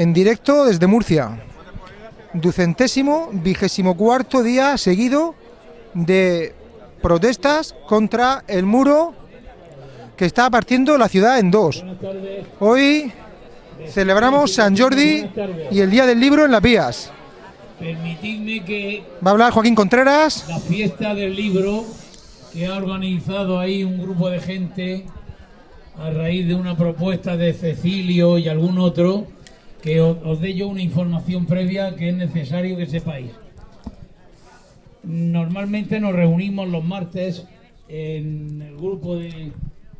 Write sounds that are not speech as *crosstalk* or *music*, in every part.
en directo desde Murcia. Ducentésimo, vigésimo cuarto día seguido de protestas contra el muro que está partiendo la ciudad en dos. Hoy celebramos San Jordi y el Día del Libro en Las Vías. Permitidme que Va a hablar Joaquín Contreras. la fiesta del libro que ha organizado ahí un grupo de gente a raíz de una propuesta de Cecilio y algún otro, que os, dé yo una información previa que es necesario que sepáis. Normalmente nos reunimos los martes en el grupo de,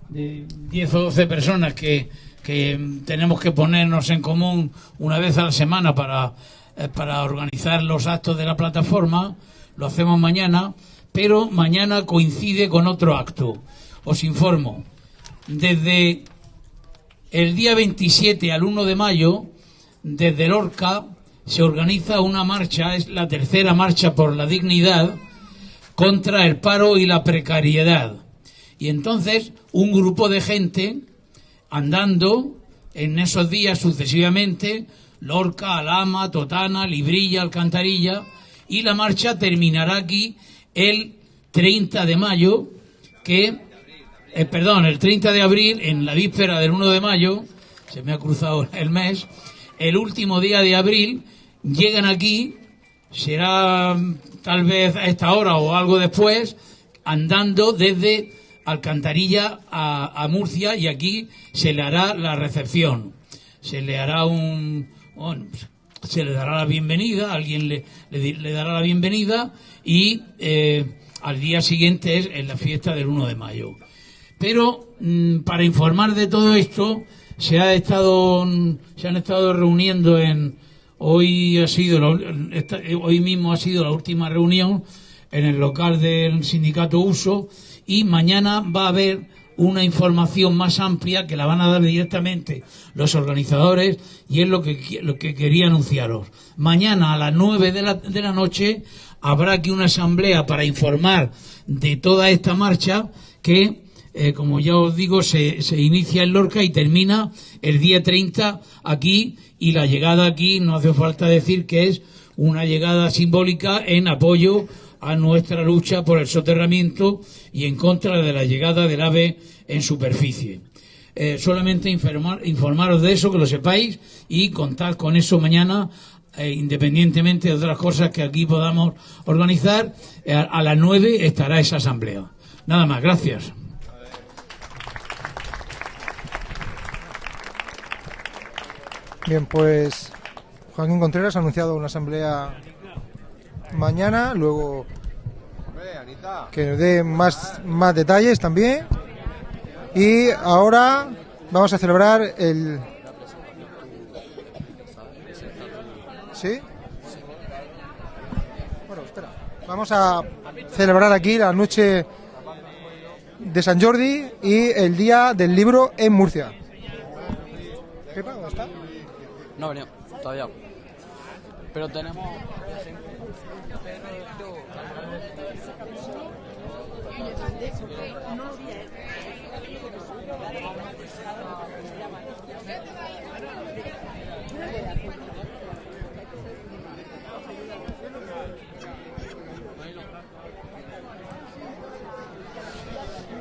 de 10 o 12 personas que, que tenemos que ponernos en común una vez a la semana para, eh, para organizar los actos de la plataforma. Lo hacemos mañana, pero mañana coincide con otro acto. Os informo. Desde el día 27 al 1 de mayo, desde Lorca, se organiza una marcha, es la tercera marcha por la dignidad, contra el paro y la precariedad. Y entonces un grupo de gente andando en esos días sucesivamente, Lorca, Alama, Totana, Librilla, Alcantarilla, y la marcha terminará aquí el 30 de mayo, que, eh, perdón, el 30 de abril, en la víspera del 1 de mayo, se me ha cruzado el mes, el último día de abril, llegan aquí, será tal vez a esta hora o algo después, andando desde Alcantarilla a, a Murcia y aquí se le hará la recepción. Se le hará un... se le dará la bienvenida, alguien le dará la bienvenida y eh, al día siguiente es en la fiesta del 1 de mayo. Pero mm, para informar de todo esto se ha estado se han estado reuniendo en hoy ha sido hoy mismo ha sido la última reunión en el local del sindicato Uso y mañana va a haber una información más amplia que la van a dar directamente los organizadores y es lo que, lo que quería anunciaros. Mañana a las 9 de la, de la noche habrá aquí una asamblea para informar de toda esta marcha que, eh, como ya os digo, se, inicia en Lorca y termina el día 30 aquí y la llegada aquí no hace falta decir que es una llegada simbólica en apoyo a nuestra lucha por el soterramiento y en contra de la llegada del ave en superficie. Eh, solamente informar- informaros de eso, que lo sepáis, y contar con eso mañana, eh, independientemente de otras cosas que aquí podamos organizar. a, las nueve estará esa asamblea. Nada más, gracias. Bien, pues Joaquín Contreras ha anunciado una asamblea mañana, luego que nos dé más, más detalles también. Y ahora vamos a celebrar el... ¿Sí? Bueno, espera. Vamos a celebrar aquí la noche de San Jordi y el día del libro en Murcia. ¿dónde está? No ha venido, todavía. Pero tenemos.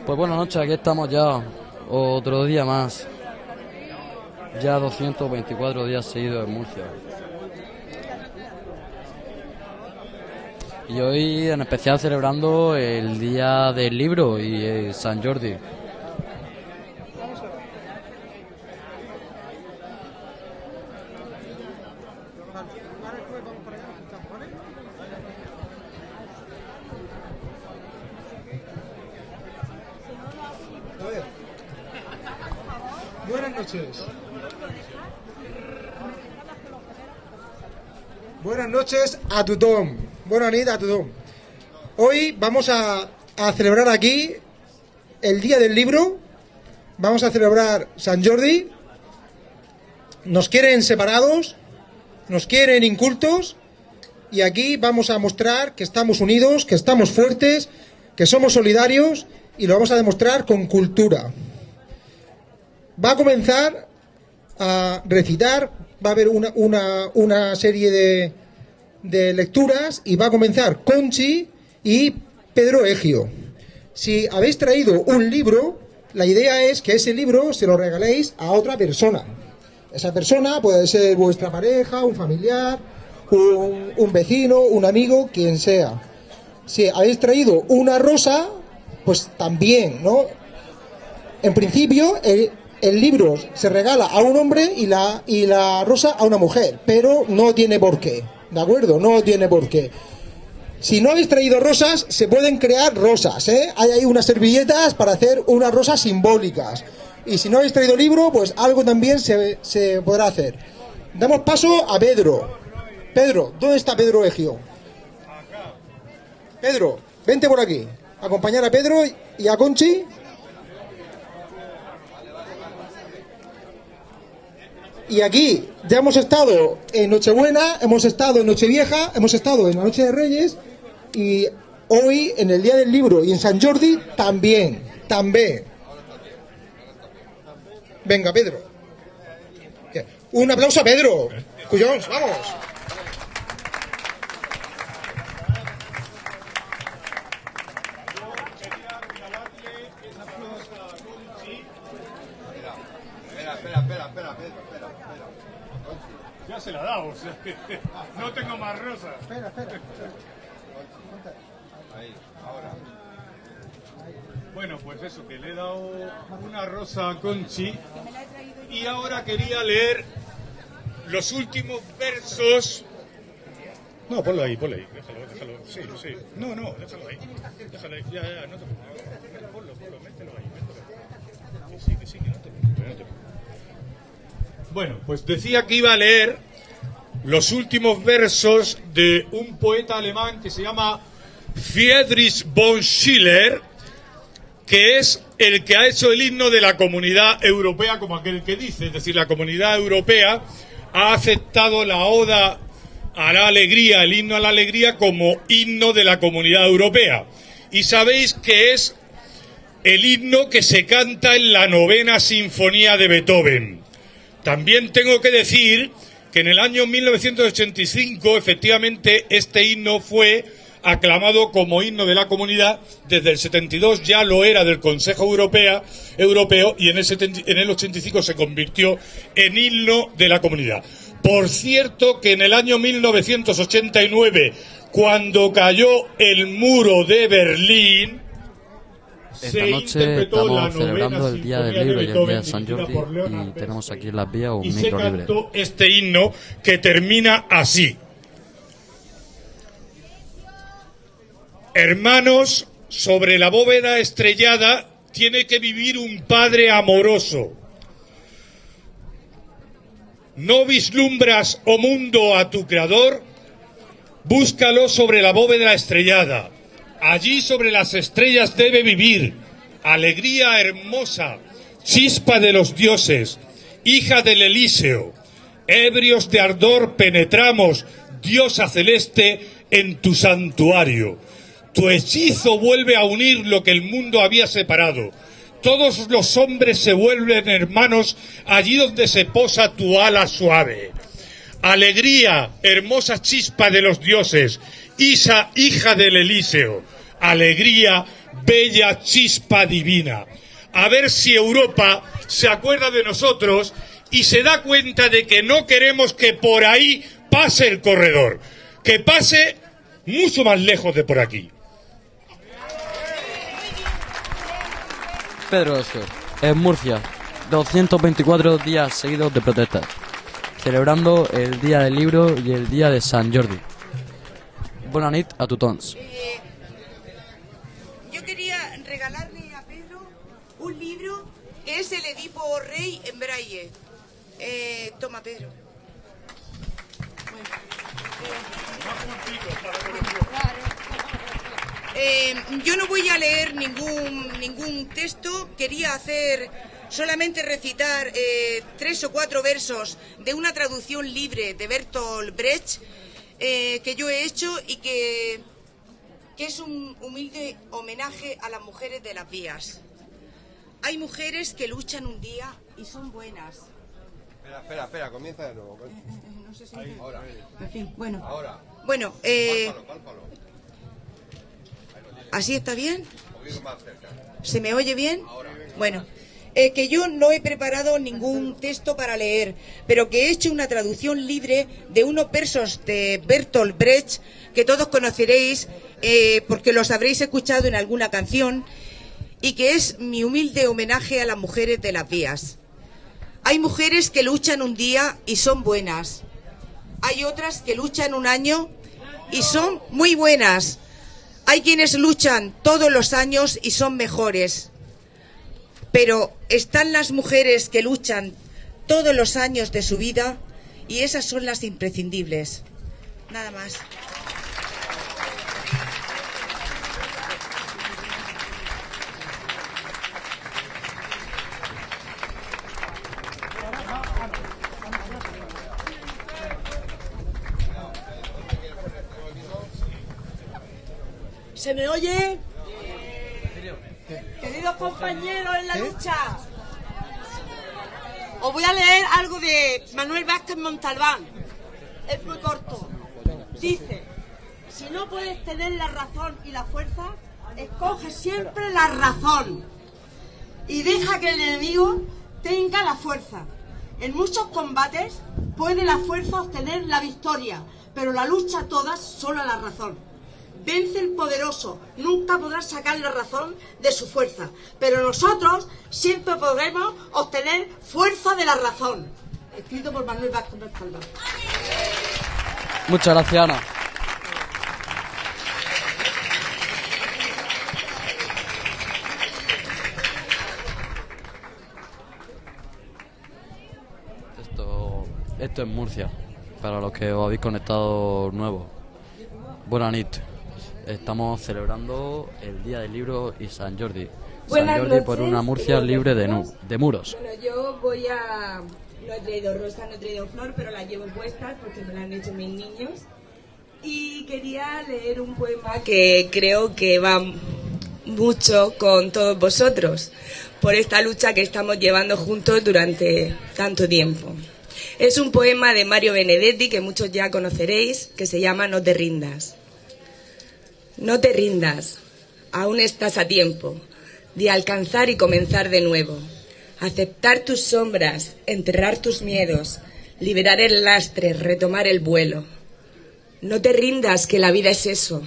Pues buenas noches, aquí estamos ya. Otro día más. Ya 224 días seguidos en Murcia. Y hoy en especial celebrando el Día del Libro y eh, San Jordi. Buenas noches. Buenas noches a tothom. Buenas noches a tothom. Hoy vamos a celebrar aquí el Día del Libro. Vamos a celebrar San Jordi. Nos quieren separados, nos quieren incultos y aquí vamos a mostrar que estamos unidos, que estamos fuertes, que somos solidarios y lo vamos a demostrar con cultura. Va a comenzar a recitar, va a haber una, una, una serie de, de lecturas y va a comenzar Conchi y Pedro Egio. Si habéis traído un libro, la idea es que ese libro se lo regaléis a otra persona. Esa persona puede ser vuestra pareja, un familiar, un, un vecino, un amigo, quien sea. Si habéis traído una rosa, pues también, ¿no? En principio, el, el libro se regala a un hombre y la, y la rosa a una mujer, pero no tiene por qué, ¿de acuerdo? No tiene por qué. Si no habéis traído rosas, se pueden crear rosas, ¿eh? Hay ahí unas servilletas para hacer unas rosas simbólicas. Y si no habéis traído libro, pues algo también se, se podrá hacer. Damos paso a Pedro. Pedro, ¿dónde está Pedro Egio? Pedro, vente por aquí. Acompañar a Pedro y a Conchi. Y aquí ya hemos estado en Nochebuena, hemos estado en Nochevieja, hemos estado en la Noche de Reyes y hoy en el Día del Libro y en San Jordi también, también. Venga, Pedro. Un aplauso a Pedro. Cuyons, vamos. No tengo más rosas. Espera, espera. Bueno, pues eso, que le he dado una rosa a Conchi y ahora quería leer los últimos versos. No, ponlo ahí, ponlo ahí, déjalo, déjalo. Sí, sí. No, no, déjalo ahí. Déjalo ahí, ya, ya, no te preocupes. Ponlo, ponlo, mételo ahí, mételo. Que sí, que sí, que no te preocupes. Bueno, pues decía que iba a leer los últimos versos de un poeta alemán que se llama Friedrich von Schiller, que es el que ha hecho el himno de la comunidad europea, como aquel que dice, es decir, la comunidad europea ha aceptado la oda a la alegría, el himno a la alegría, como himno de la comunidad europea. Y sabéis que es el himno que se canta en la novena sinfonía de Beethoven. También tengo que decir que en el año 1985, efectivamente, este himno fue aclamado como himno de la comunidad. Desde el 72 ya lo era del Consejo Europea, Europeo y en el, 70 en el 85 se convirtió en himno de la comunidad. Por cierto que en el año 1989, cuando cayó el muro de Berlín, Esta noche estamos celebrando el Día del Libro y el Día de San Jordi y tenemos aquí en las vías un micro libre. este himno que termina así. Hermanos, sobre la bóveda estrellada tiene que vivir un padre amoroso. ¿No vislumbras, oh mundo, a tu creador? Búscalo sobre la bóveda estrellada. Allí sobre las estrellas debe vivir. Alegría hermosa, chispa de los dioses, hija del Elíseo. Ebrios de ardor penetramos, diosa celeste, en tu santuario. Tu hechizo vuelve a unir lo que el mundo había separado. Todos los hombres se vuelven hermanos allí donde se posa tu ala suave. Alegría, hermosa chispa de los dioses, Isa, hija del Elíseo. Alegría, bella chispa divina. A ver si Europa se acuerda de nosotros y se da cuenta de que no queremos que por ahí pase el corredor, que pase mucho más lejos de por aquí. Pedro Esio, en Murcia, 224 días seguidos de protestas, celebrando el Día del Libro y el Día de San Jordi. Bona nit a tothom. Eh, yo quería regalarle a Pedro un libro que es el Edipo Rey en braille. Eh, toma, Pedro. Eh, yo no voy a leer ningún, ningún texto, quería hacer solamente recitar eh, tres o cuatro versos de una traducción libre de Bertolt Brecht que yo he hecho y que, que es un humilde homenaje a las mujeres de las vías. Hay mujeres que luchan un día y son buenas. Espera, espera, espera, comienza de nuevo. No sé si Ahora, En fin, bueno. ahora. Bueno, eh, Pálpalo, pálpalo. ¿así está bien? Un poquito más cerca. ¿Se me oye bien? Bueno, eh, que yo no he preparado ningún texto para leer, pero que he hecho una traducción libre de unos versos de Bertolt Brecht que todos conoceréis eh, porque los habréis escuchado en alguna canción y que es mi humilde homenaje a las mujeres de las vías. Hay mujeres que luchan un día y son buenas. Hay otras que luchan un año y son muy buenas. Hay quienes luchan todos los años y son mejores. Pero están las mujeres que luchan todos los años de su vida y esas son las imprescindibles. Nada más. ¿Se me oye? Queridos compañeros en la lucha, os voy a leer algo de Manuel Vázquez Montalbán. Es muy corto. Dice, si no puedes tener la razón y la fuerza, escoge siempre la razón y deja que el enemigo tenga la fuerza. En muchos combates puede la fuerza obtener la victoria, pero la lucha todas solo la razón. Vence el poderoso, nunca podrá sacar la razón de su fuerza, pero nosotros siempre podremos obtener fuerza de la razón. Escrito por Manuel Vázquez Montalbán. Muchas gracias, Ana. Esto, esto es Murcia, para los que os habéis conectado nuevo. Buenas noches. Estamos celebrando el Día del Libro y San Jordi. Buenas San Jordi por noches. una Murcia libre de, nu- de muros. Bueno, yo voy a... No he traído rosa, no he traído flor, pero las llevo puestas porque me las han hecho mis niños. Y quería leer un poema que creo que va mucho con todos vosotros por esta lucha que estamos llevando juntos durante tanto tiempo. Es un poema de Mario Benedetti que muchos ya conoceréis, que se llama No te rindas. No te rindas, aún estás a tiempo de alcanzar y comenzar de nuevo. Aceptar tus sombras, enterrar tus miedos, liberar el lastre, retomar el vuelo. No te rindas, que la vida es eso.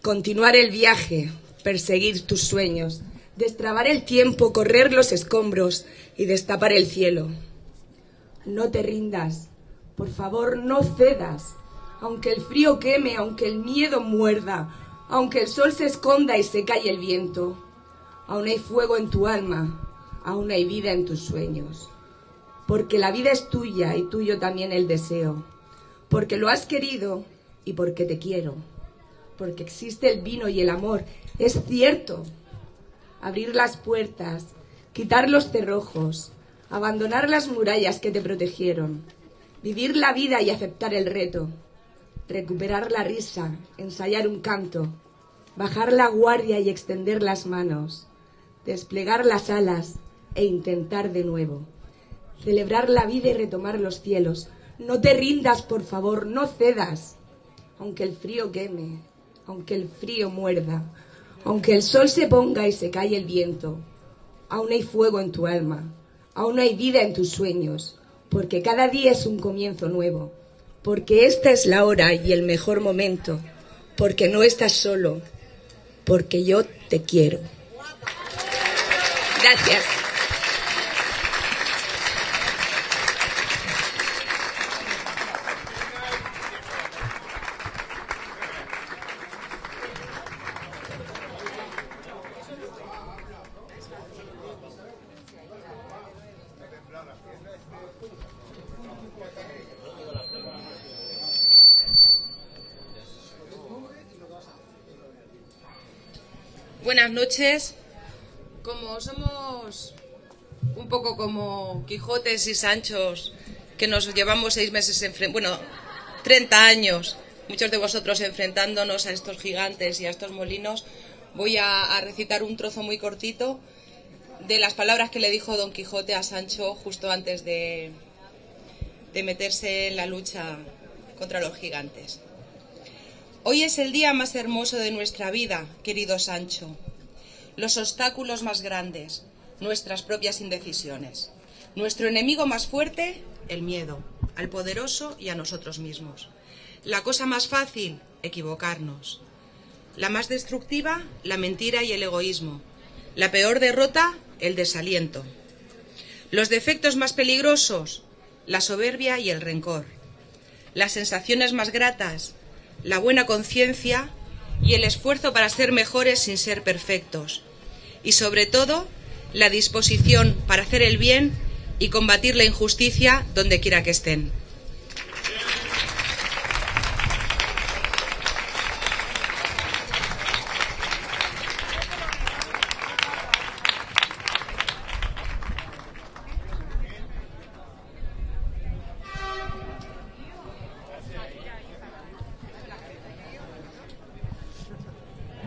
Continuar el viaje, perseguir tus sueños, destrabar el tiempo, correr los escombros y destapar el cielo. No te rindas, por favor, no cedas. Aunque el frío queme, aunque el miedo muerda, aunque el sol se esconda y se calle el viento, aún hay fuego en tu alma, aún hay vida en tus sueños. Porque la vida es tuya y tuyo también el deseo. Porque lo has querido y porque te quiero. Porque existe el vino y el amor. Es cierto. Abrir las puertas, quitar los cerrojos, abandonar las murallas que te protegieron. Vivir la vida y aceptar el reto. Recuperar la risa, ensayar un canto. Bajar la guardia y extender las manos. Desplegar las alas e intentar de nuevo. Celebrar la vida y retomar los cielos. No te rindas, por favor, no cedas. Aunque el frío queme, aunque el frío muerda, aunque el sol se ponga y se calle el viento, aún hay fuego en tu alma, aún hay vida en tus sueños, porque cada día es un comienzo nuevo, porque esta es la hora y el mejor momento, porque no estás solo, porque yo te quiero. Gracias. Buenas noches. Como somos un poco como Quijotes y Sanchos, que nos llevamos seis meses, bueno, 30 años, muchos de vosotros enfrentándonos a estos gigantes y a estos molinos, voy a, a recitar un trozo muy cortito de las palabras que le dijo Don Quijote a Sancho justo antes de, de meterse en la lucha contra los gigantes. Hoy es el día más hermoso de nuestra vida, querido Sancho. Los obstáculos más grandes, nuestras propias indecisiones. Nuestro enemigo más fuerte, el miedo, al poderoso y a nosotros mismos. La cosa más fácil, equivocarnos. La más destructiva, la mentira y el egoísmo. La peor derrota, el desaliento. Los defectos más peligrosos, la soberbia y el rencor. Las sensaciones más gratas, la buena conciencia y el esfuerzo para ser mejores sin ser perfectos. Y sobre todo, la disposición para hacer el bien y combatir la injusticia donde quiera que estén.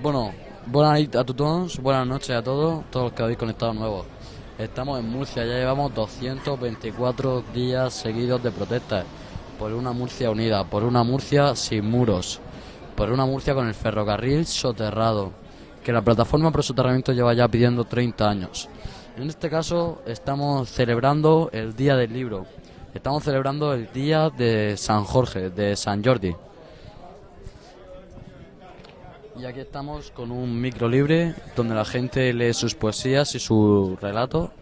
Bueno, buenas noches a todos, buenas noches a todos, todos los que habéis conectado nuevos. Estamos en Murcia, ya llevamos 224 días seguidos de protestas por una Murcia unida, por una Murcia sin muros, por una Murcia con el ferrocarril soterrado, que la plataforma pro soterramiento lleva ya pidiendo 30 años. En este caso estamos celebrando el Día del Libro, estamos celebrando el Día de San Jorge, de San Jordi. Y aquí estamos con un micro libre donde la gente lee sus poesías y su relato.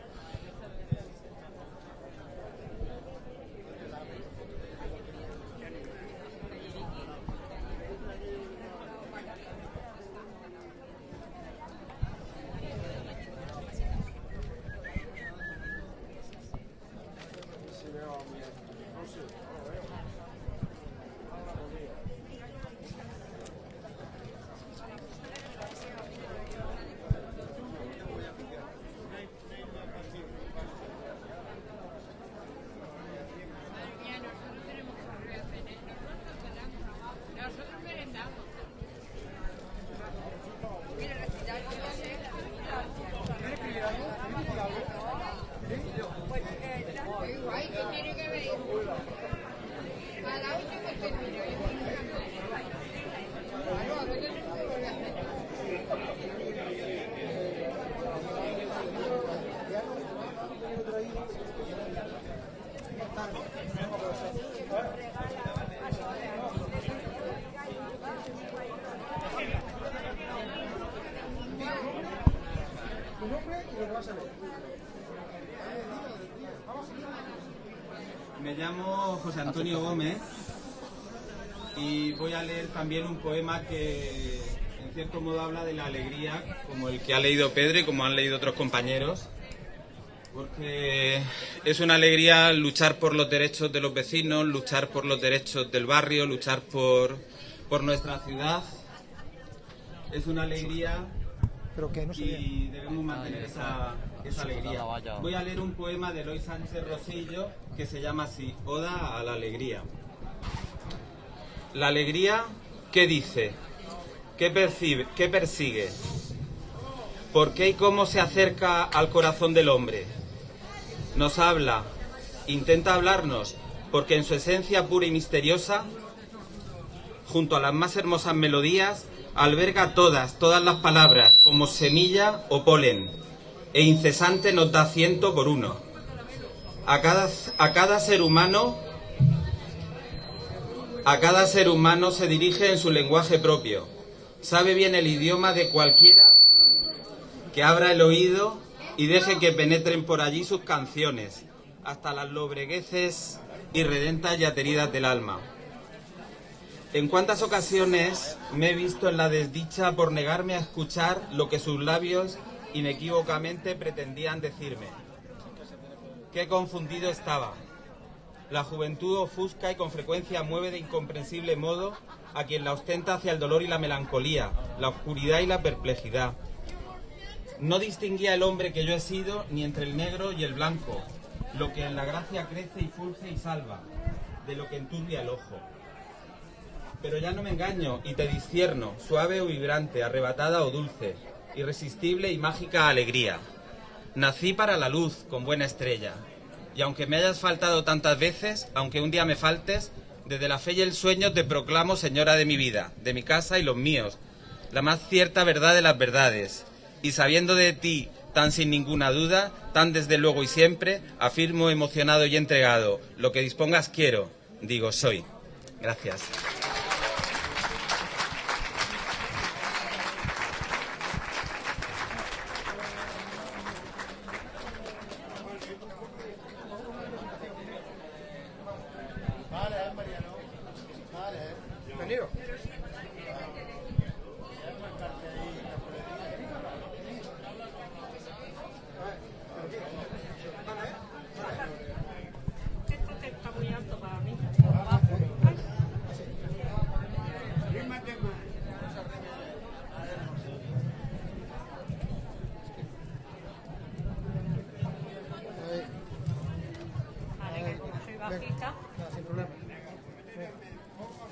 Me llamo José Antonio Gómez y voy a leer también un poema que en cierto modo habla de la alegría, como el que ha leído Pedro y como han leído otros compañeros, porque es una alegría luchar por los derechos de los vecinos, luchar por los derechos del barrio, luchar por, por nuestra ciudad. Es una alegría y debemos mantener esa, esa alegría. Voy a leer un poema de Eloy Sánchez Rosillo que se llama así, Oda a la alegría. La alegría, ¿qué dice? ¿Qué percibe? ¿Qué persigue? ¿Por qué y cómo se acerca al corazón del hombre? Nos habla, intenta hablarnos, porque en su esencia pura y misteriosa, junto a las más hermosas melodías, alberga todas, todas las palabras, como semilla o polen, e incesante nos da ciento por uno. A cada, a cada ser humano, a cada ser humano se dirige en su lenguaje propio. Sabe bien el idioma de cualquiera que abra el oído y deje que penetren por allí sus canciones, hasta las lobregueces irredentas y ateridas del alma. En cuántas ocasiones me he visto en la desdicha por negarme a escuchar lo que sus labios inequívocamente pretendían decirme. Qué confundido estaba. La juventud ofusca y con frecuencia mueve de incomprensible modo a quien la ostenta hacia el dolor y la melancolía, la oscuridad y la perplejidad. No distinguía el hombre que yo he sido ni entre el negro y el blanco, lo que en la gracia crece y fulge y salva, de lo que enturbia el ojo. Pero ya no me engaño y te discierno, suave o vibrante, arrebatada o dulce, irresistible y mágica alegría. Nací para la luz, con buena estrella. Y aunque me hayas faltado tantas veces, aunque un día me faltes, desde la fe y el sueño te proclamo señora de mi vida, de mi casa y los míos, la más cierta verdad de las verdades. Y sabiendo de ti tan sin ninguna duda, tan desde luego y siempre, afirmo emocionado y entregado, lo que dispongas quiero, digo soy. Gracias.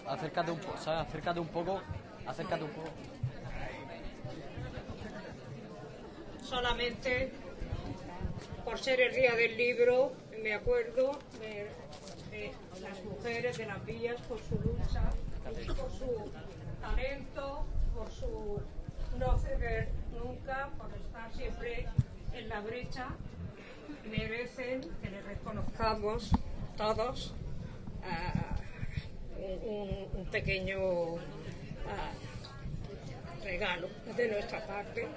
Acércate un poco, ¿sabes? Acércate un poco. Acércate un poco. solamente por ser el día del libro, me acuerdo de, las mujeres de las vías por su lucha, por su talento, por su no ceder nunca, por estar siempre en la brecha. Merecen que les reconozcamos todos ah, un, un pequeño ah, regalo de nuestra parte,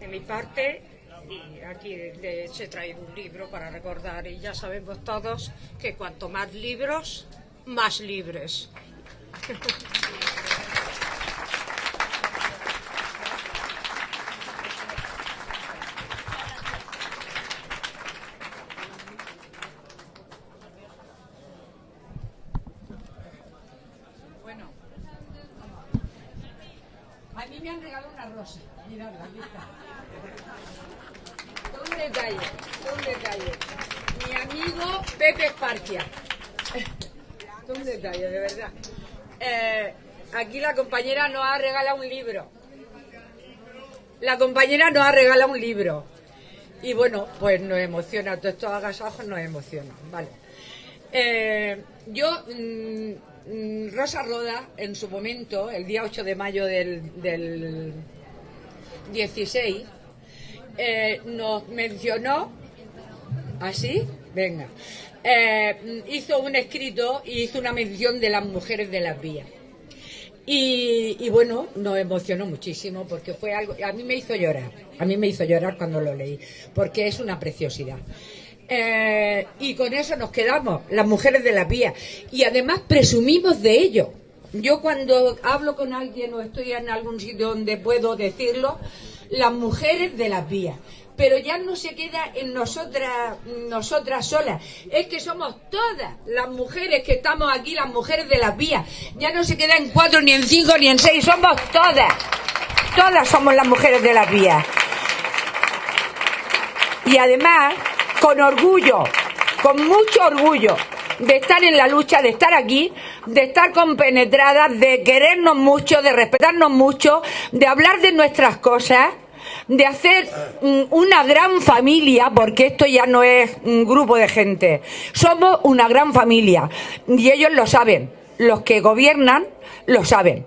de mi parte, y aquí les he traído un libro para recordar y ya sabemos todos que cuanto más libros, más libres. Bueno, a mí me han regalado una rosa. Miradla, aquí está. Detalle, un detalle. Mi amigo Pepe Esparcia. Un detalle, de verdad. Eh, aquí la compañera nos ha regalado un libro. La compañera nos ha regalado un libro. Y bueno, pues nos emociona, todos estos agasajos nos emocionan, ¿vale? Eh, yo, mm, Rosa Roda, en su momento, el día 8 de mayo del, del 16, eh, nos mencionó, así, venga, eh, hizo un escrito y hizo una mención de las mujeres de las vías. Y, bueno, nos emocionó muchísimo porque fue algo, a mí me hizo llorar, a mí me hizo llorar cuando lo leí, porque es una preciosidad. Eh, y con eso nos quedamos, las mujeres de la vía. Y además presumimos de ello. Yo cuando hablo con alguien o estoy en algún sitio donde puedo decirlo, las mujeres de las vías. Pero ya no se queda en nosotras, nosotras solas. Es que somos todas las mujeres que estamos aquí, las mujeres de las vías. Ya no se queda en cuatro, ni en cinco, ni en seis. Somos todas. Todas somos las mujeres de las vías. Y además, con orgullo, con mucho orgullo de estar en la lucha, de estar aquí, de estar compenetradas, de querernos mucho, de respetarnos mucho, de hablar de nuestras cosas, de hacer mm, una gran familia, porque esto ya no es un grupo de gente, somos una gran familia y ellos lo saben, los que gobiernan lo saben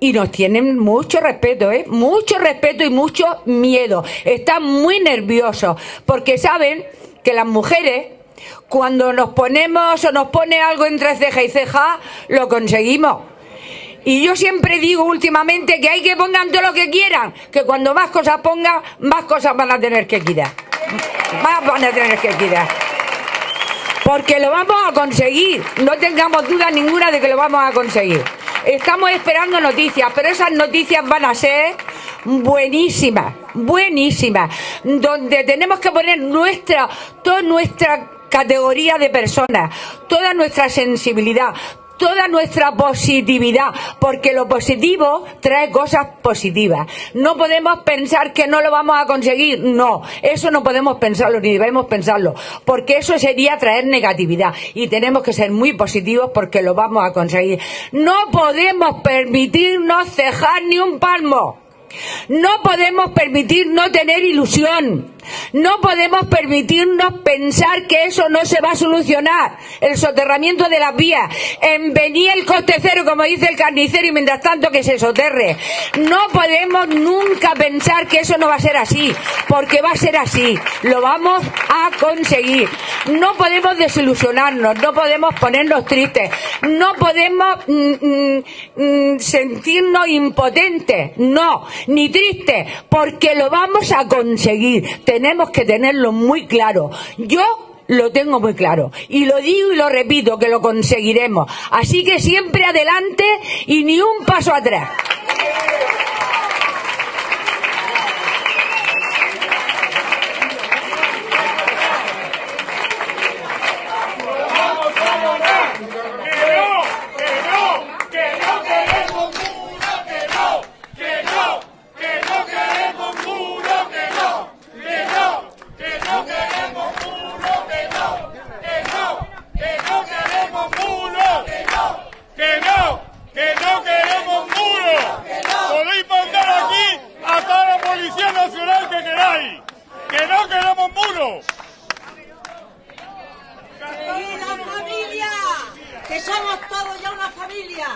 y nos tienen mucho respeto, ¿eh? Mucho respeto y mucho miedo. Están muy nerviosos porque saben que las mujeres, cuando nos ponemos o nos pone algo entre ceja y ceja, lo conseguimos. Y yo siempre digo últimamente que hay que pongan todo lo que quieran, que cuando más cosas pongan, más cosas van a tener que quitar. Más van a tener que quitar. Porque lo vamos a conseguir, no tengamos duda ninguna de que lo vamos a conseguir. Estamos esperando noticias, pero esas noticias van a ser buenísimas, buenísimas, donde tenemos que poner nuestra, toda nuestra categoría de personas, toda nuestra sensibilidad, toda nuestra positividad, porque lo positivo trae cosas positivas. No podemos pensar que no lo vamos a conseguir, no, eso no podemos pensarlo ni debemos pensarlo, porque eso sería traer negatividad y tenemos que ser muy positivos porque lo vamos a conseguir. No podemos permitirnos cejar ni un palmo. No podemos permitir no tener ilusión. No podemos permitirnos pensar que eso no se va a solucionar. El soterramiento de las vías. En venir el coste cero, como dice el carnicero, y mientras tanto que se soterre. No podemos nunca pensar que eso no va a ser así, porque va a ser así. Lo vamos a conseguir. No podemos desilusionarnos, no podemos ponernos tristes, no podemos mm, mm, mm, sentirnos impotentes, no, ni tristes, porque lo vamos a conseguir. Tenemos que tenerlo muy claro. Yo lo tengo muy claro. Y lo digo y lo repito, que lo conseguiremos. Así que siempre adelante y ni un paso atrás. ¡Que no! ¡Que no queremos muros! Podéis mandar aquí a toda la Policía Nacional que. ¡Que no queremos muros! ¡Querida familia! Que somos todos ya una familia.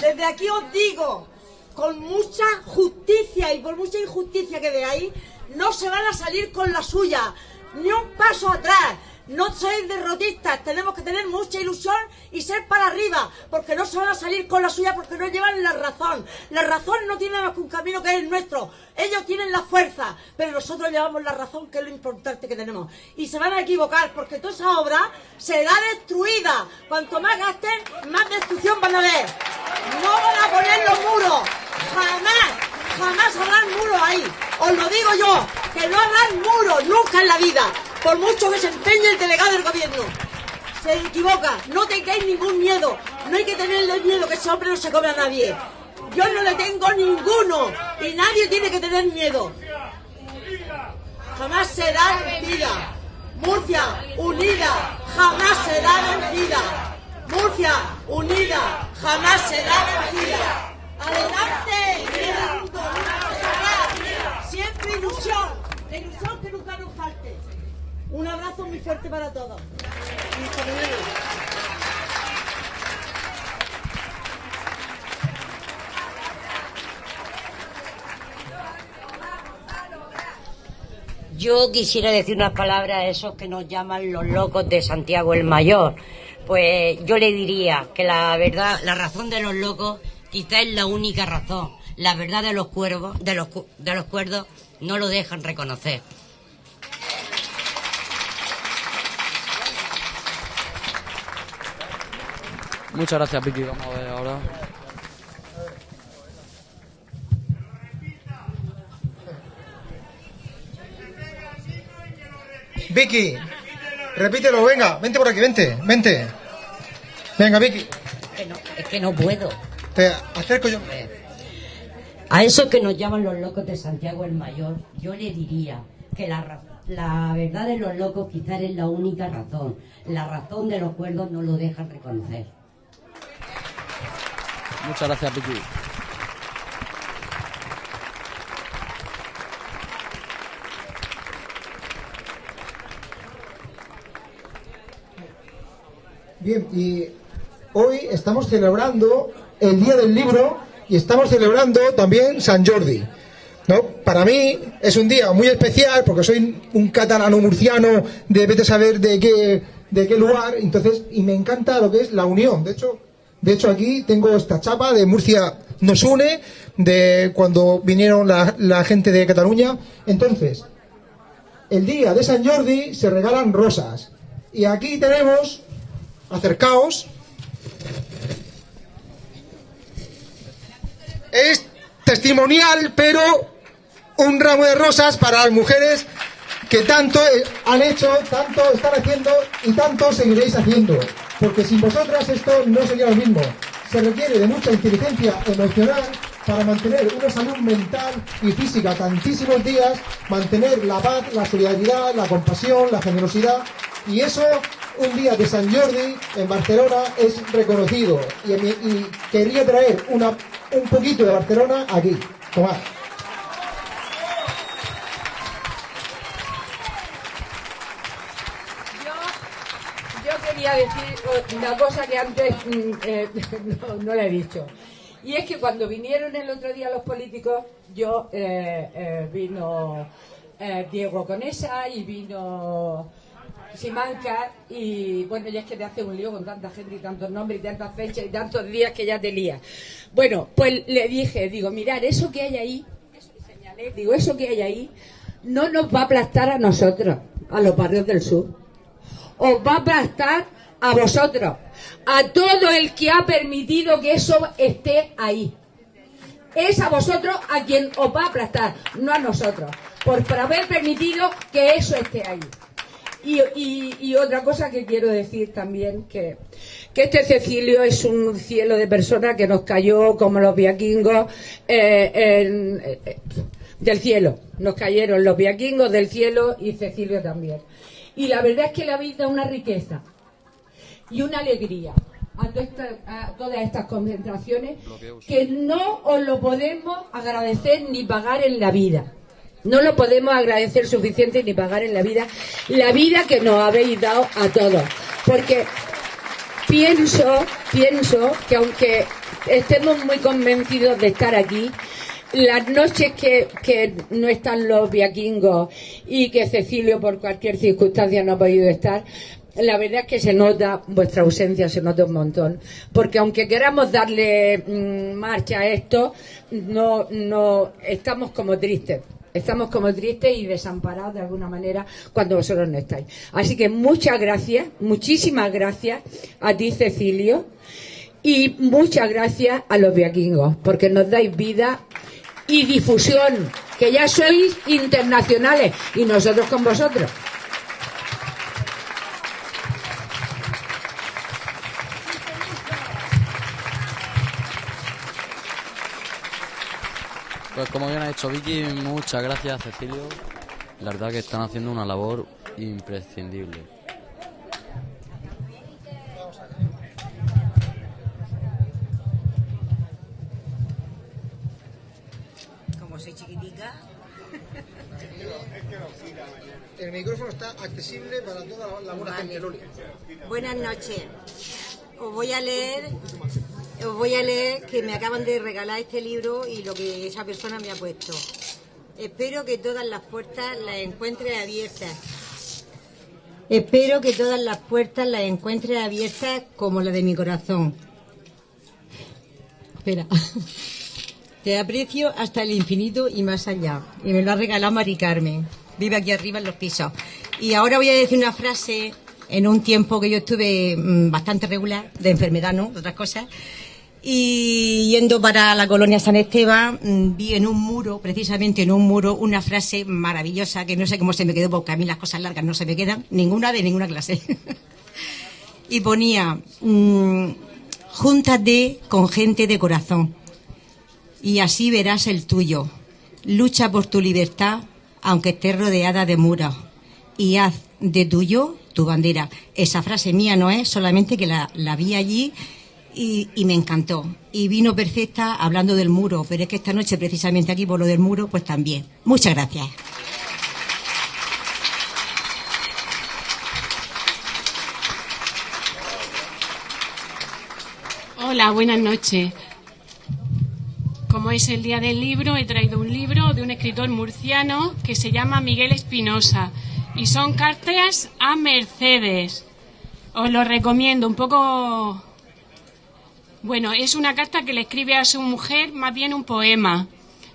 Desde aquí os digo, con mucha justicia y por mucha injusticia que veáis, no se van a salir con la suya, ni un paso atrás. No sois derrotistas, tenemos que tener mucha ilusión y ser para arriba, porque no se van a salir con la suya porque no llevan la razón. La razón no tiene más que un camino que es el nuestro. Ellos tienen la fuerza, pero nosotros llevamos la razón, que es lo importante que tenemos. Y se van a equivocar, porque toda esa obra será destruida. Cuanto más gasten, más destrucción van a ver. No van a poner los muros. Jamás, jamás habrán muros ahí. Os lo digo yo, que no habrán muros nunca en la vida. Por mucho que se empeñe el delegado del gobierno. Se equivoca, no tengáis ningún miedo. No hay que tenerle miedo, que ese hombre no se come a nadie. Yo no le tengo ninguno. Y nadie tiene que tener miedo. Jamás será vencida. Murcia, unida, jamás será vencida. Murcia, unida, jamás será vencida. Adelante, siempre ilusión, la ilusión que nunca nos falte. Un abrazo muy fuerte para todos. Yo quisiera decir unas palabras a esos que nos llaman los locos de Santiago el Mayor. Pues yo le diría que la verdad, la razón de los locos quizá es la única razón. La verdad de los cuervos, de los, de los cuerdos, no lo dejan reconocer. Muchas gracias, Vicky. Vamos a ver ahora. Vicky, repítelo, venga, vente por aquí, vente, vente. Venga, Vicky, Que no, es que no puedo. te acerco yo. A esos que nos llaman los locos de Santiago el Mayor, yo le diría que la, la verdad de los locos quizás es la única razón. La razón de los cuerdos no lo dejan reconocer. Muchas gracias, Vicky. Bien, y hoy estamos celebrando el Día del Libro y estamos celebrando también San Jordi. ¿no? Para mí es un día muy especial porque soy un catalano murciano de vete a saber de qué, de qué lugar, entonces, y me encanta lo que es la unión. De hecho, de hecho aquí tengo esta chapa de Murcia nos une, de cuando vinieron la, la gente de Cataluña. Entonces, el día de San Jordi se regalan rosas. Y aquí tenemos acercaos. Es testimonial, pero un ramo de rosas para las mujeres que tanto eh, han hecho, tanto están haciendo y tanto seguiréis haciendo. Porque sin vosotras esto no sería lo mismo. Se requiere de mucha inteligencia emocional para mantener una salud mental y física tantísimos días, mantener la paz, la solidaridad, la compasión, la generosidad. Y eso, un día de San Jordi en Barcelona es reconocido. Y, quería traer una, un poquito de Barcelona aquí. Tomad. Quería decir una cosa que antes mm, eh, *laughs* no, no la he dicho. Y es que cuando vinieron el otro día los políticos, yo eh, eh, vino Diego Conesa y vino Simanca y bueno, ya es que te hace un lío con tanta gente y tantos nombres y tantas fechas y tantos días que ya te lía. Bueno, pues le dije, digo, mirar, eso que hay ahí, eso que señalé, digo, eso que hay ahí, no nos va a aplastar a nosotros, a los barrios del sur. Os va a aplastar a vosotros, a todo el que ha permitido que eso esté ahí. Es a vosotros a quien os va a aplastar, no a nosotros, por, por haber permitido que eso esté ahí. Y, y- y otra cosa que quiero decir también, que, que este Cecilio es un cielo de personas que nos cayó como los viaquingos eh, eh, del cielo. Nos cayeron los viaquingos del cielo y Cecilio también. Y la verdad es que le habéis dado una riqueza y una alegría a, toda esta- a todas estas concentraciones que no os lo podemos agradecer ni pagar en la vida. No lo podemos agradecer suficiente ni pagar en la vida la vida que nos habéis dado a todos. Porque pienso, pienso que aunque estemos muy convencidos de estar aquí, las noches que, que no están los viaquingos y que Cecilio por cualquier circunstancia no ha podido estar, la verdad es que se nota vuestra ausencia, se nota un montón. Porque aunque queramos darle mm, marcha a esto, no, no, estamos como tristes. Estamos como tristes y desamparados de alguna manera cuando vosotros no estáis. Así que muchas gracias, muchísimas gracias a ti, Cecilio, y muchas gracias a los viaquingos, porque nos dais vida y difusión, que ya sois internacionales y nosotros con vosotros. Pues como bien ha dicho Vicky, muchas gracias Cecilio. La verdad que están haciendo una labor imprescindible. Como soy chiquitica. El micrófono está accesible para toda la buena Vale. gente. Buenas noches. Os voy a leer, os voy a leer que me acaban de regalar este libro y lo que esa persona me ha puesto. Espero que todas las puertas las encuentres abiertas. Espero que todas las puertas las encuentres abiertas como la de mi corazón. Espera. *laughs* Te aprecio hasta el infinito y más allá. Y me lo ha regalado Mari Carmen. Vive aquí arriba en los pisos. Y ahora voy a decir una frase en un tiempo que yo estuve mm, bastante regular, de enfermedad, ¿no? De otras cosas. Y yendo para la colonia San Esteban, mm, vi en un muro, precisamente en un muro, una frase maravillosa que no sé cómo se me quedó, porque a mí las cosas largas no se me quedan, ninguna de ninguna clase. *laughs* y ponía, mm, júntate con gente de corazón y así verás el tuyo. Lucha por tu libertad, aunque estés rodeada de muros, y haz de tuyo tu bandera. Esa frase mía no es, solamente que la, la vi allí y, me encantó. Y vino perfecta hablando del muro, pero es que esta noche, precisamente aquí por lo del muro, pues también. Muchas gracias. Hola, buenas noches. Como es el día del libro, he traído un libro de un escritor murciano que se llama Miguel Espinosa y son cartas a Mercedes. Os lo recomiendo, un poco... Bueno, es una carta que le escribe a su mujer, más bien un poema,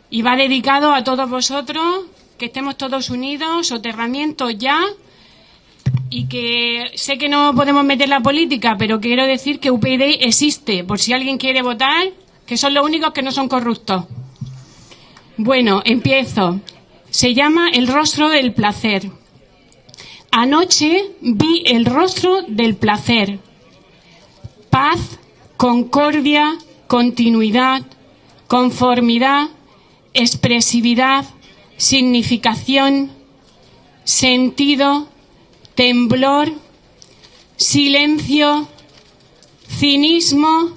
y va dedicado a todos vosotros, que estemos todos unidos, soterramiento ya, y que sé que no podemos meter la política, pero quiero decir que UPyD existe, por si alguien quiere votar, que son los únicos que no son corruptos. Bueno, empiezo. Se llama El rostro del placer. Anoche vi el rostro del placer. Paz, concordia, continuidad, conformidad, expresividad, significación, sentido, temblor, silencio, cinismo,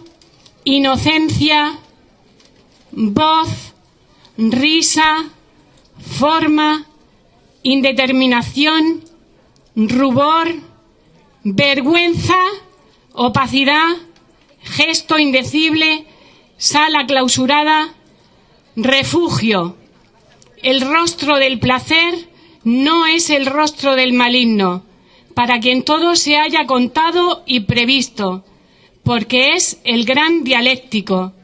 inocencia, voz, risa, forma, indeterminación, rubor, vergüenza, opacidad, gesto indecible, sala clausurada, refugio. El rostro del placer no es el rostro del maligno, para quien todo se haya contado y previsto, porque es el gran dialéctico.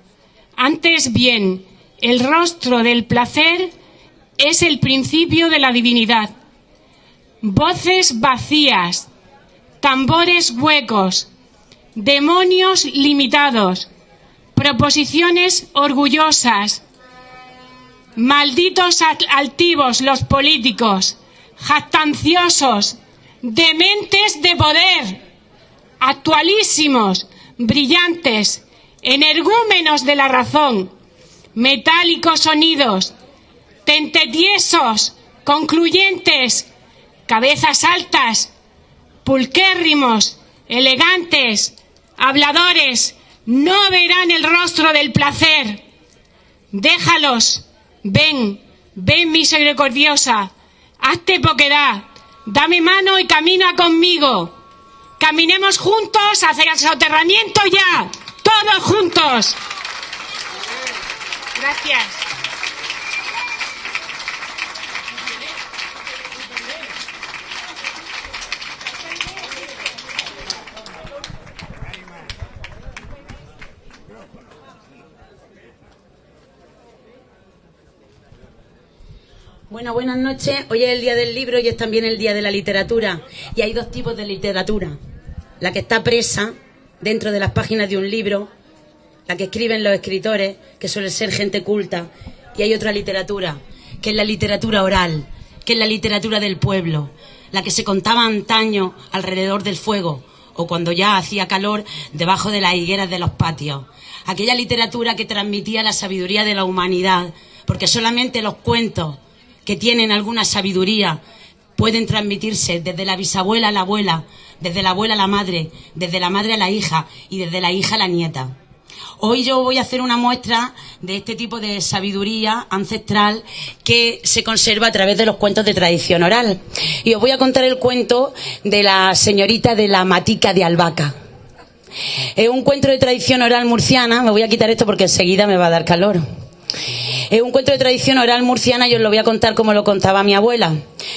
Antes bien, el rostro del placer es el principio de la divinidad. Voces vacías, tambores huecos, demonios limitados, proposiciones orgullosas, malditos al- altivos los políticos, jactanciosos, dementes de poder, actualísimos, brillantes, energúmenos de la razón, metálicos sonidos, tentetiesos, concluyentes, cabezas altas, pulquérrimos, elegantes, habladores, no verán el rostro del placer. Déjalos, ven, ven misericordiosa, hazte poquedad, dame mano y camina conmigo. Caminemos juntos hacia el soterramiento ya, todos juntos. Gracias. Bueno, buenas noches. Hoy es el día del libro y es también el día de la literatura. Y hay dos tipos de literatura. La que está presa dentro de las páginas de un libro, la que escriben los escritores, que suele ser gente culta. Y hay otra literatura, que es la literatura oral, que es la literatura del pueblo, la que se contaba antaño alrededor del fuego o cuando ya hacía calor debajo de las higueras de los patios. Aquella literatura que transmitía la sabiduría de la humanidad, porque solamente los cuentos que tienen alguna sabiduría pueden transmitirse desde la bisabuela a la abuela, desde la abuela a la madre, desde la madre a la hija y desde la hija a la nieta. Hoy yo voy a hacer una muestra de este tipo de sabiduría ancestral que se conserva a través de los cuentos de tradición oral. Y os voy a contar el cuento de la señorita de la matica de albahaca. Es un cuento de tradición oral murciana. Me voy a quitar esto porque enseguida me va a dar calor. Es un cuento de tradición oral murciana y os lo voy a contar como lo contaba mi abuela.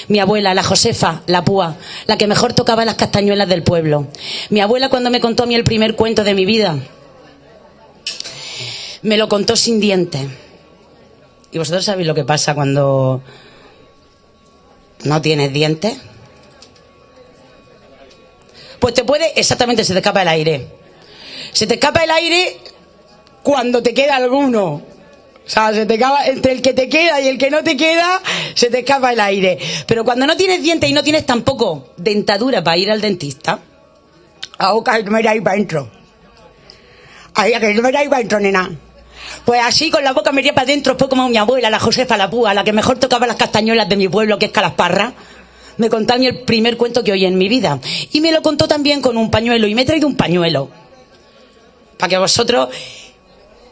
Mi abuela, la Josefa, la púa, la que mejor tocaba las castañuelas del pueblo. Mi abuela cuando me contó a mí el primer cuento de mi vida, me lo contó sin dientes. ¿Y vosotros sabéis lo que pasa cuando no tienes dientes? Pues te puede, exactamente, se te escapa el aire. Se te escapa el aire cuando te queda alguno. O sea, se te acaba, entre el que te queda y el que no te queda, se te escapa el aire. Pero cuando no tienes dientes y no tienes tampoco dentadura para ir al dentista, a que me da ahí para adentro. Ahí, que no me da para adentro, nena. Pues así con la boca metida para adentro fue como mi abuela, la Josefa la Púa, la que mejor tocaba las castañuelas de mi pueblo, que es Calasparra. Me contó a mí el primer cuento que oí en mi vida. Y me lo contó también con un pañuelo. Y me he traído un pañuelo. Para que vosotros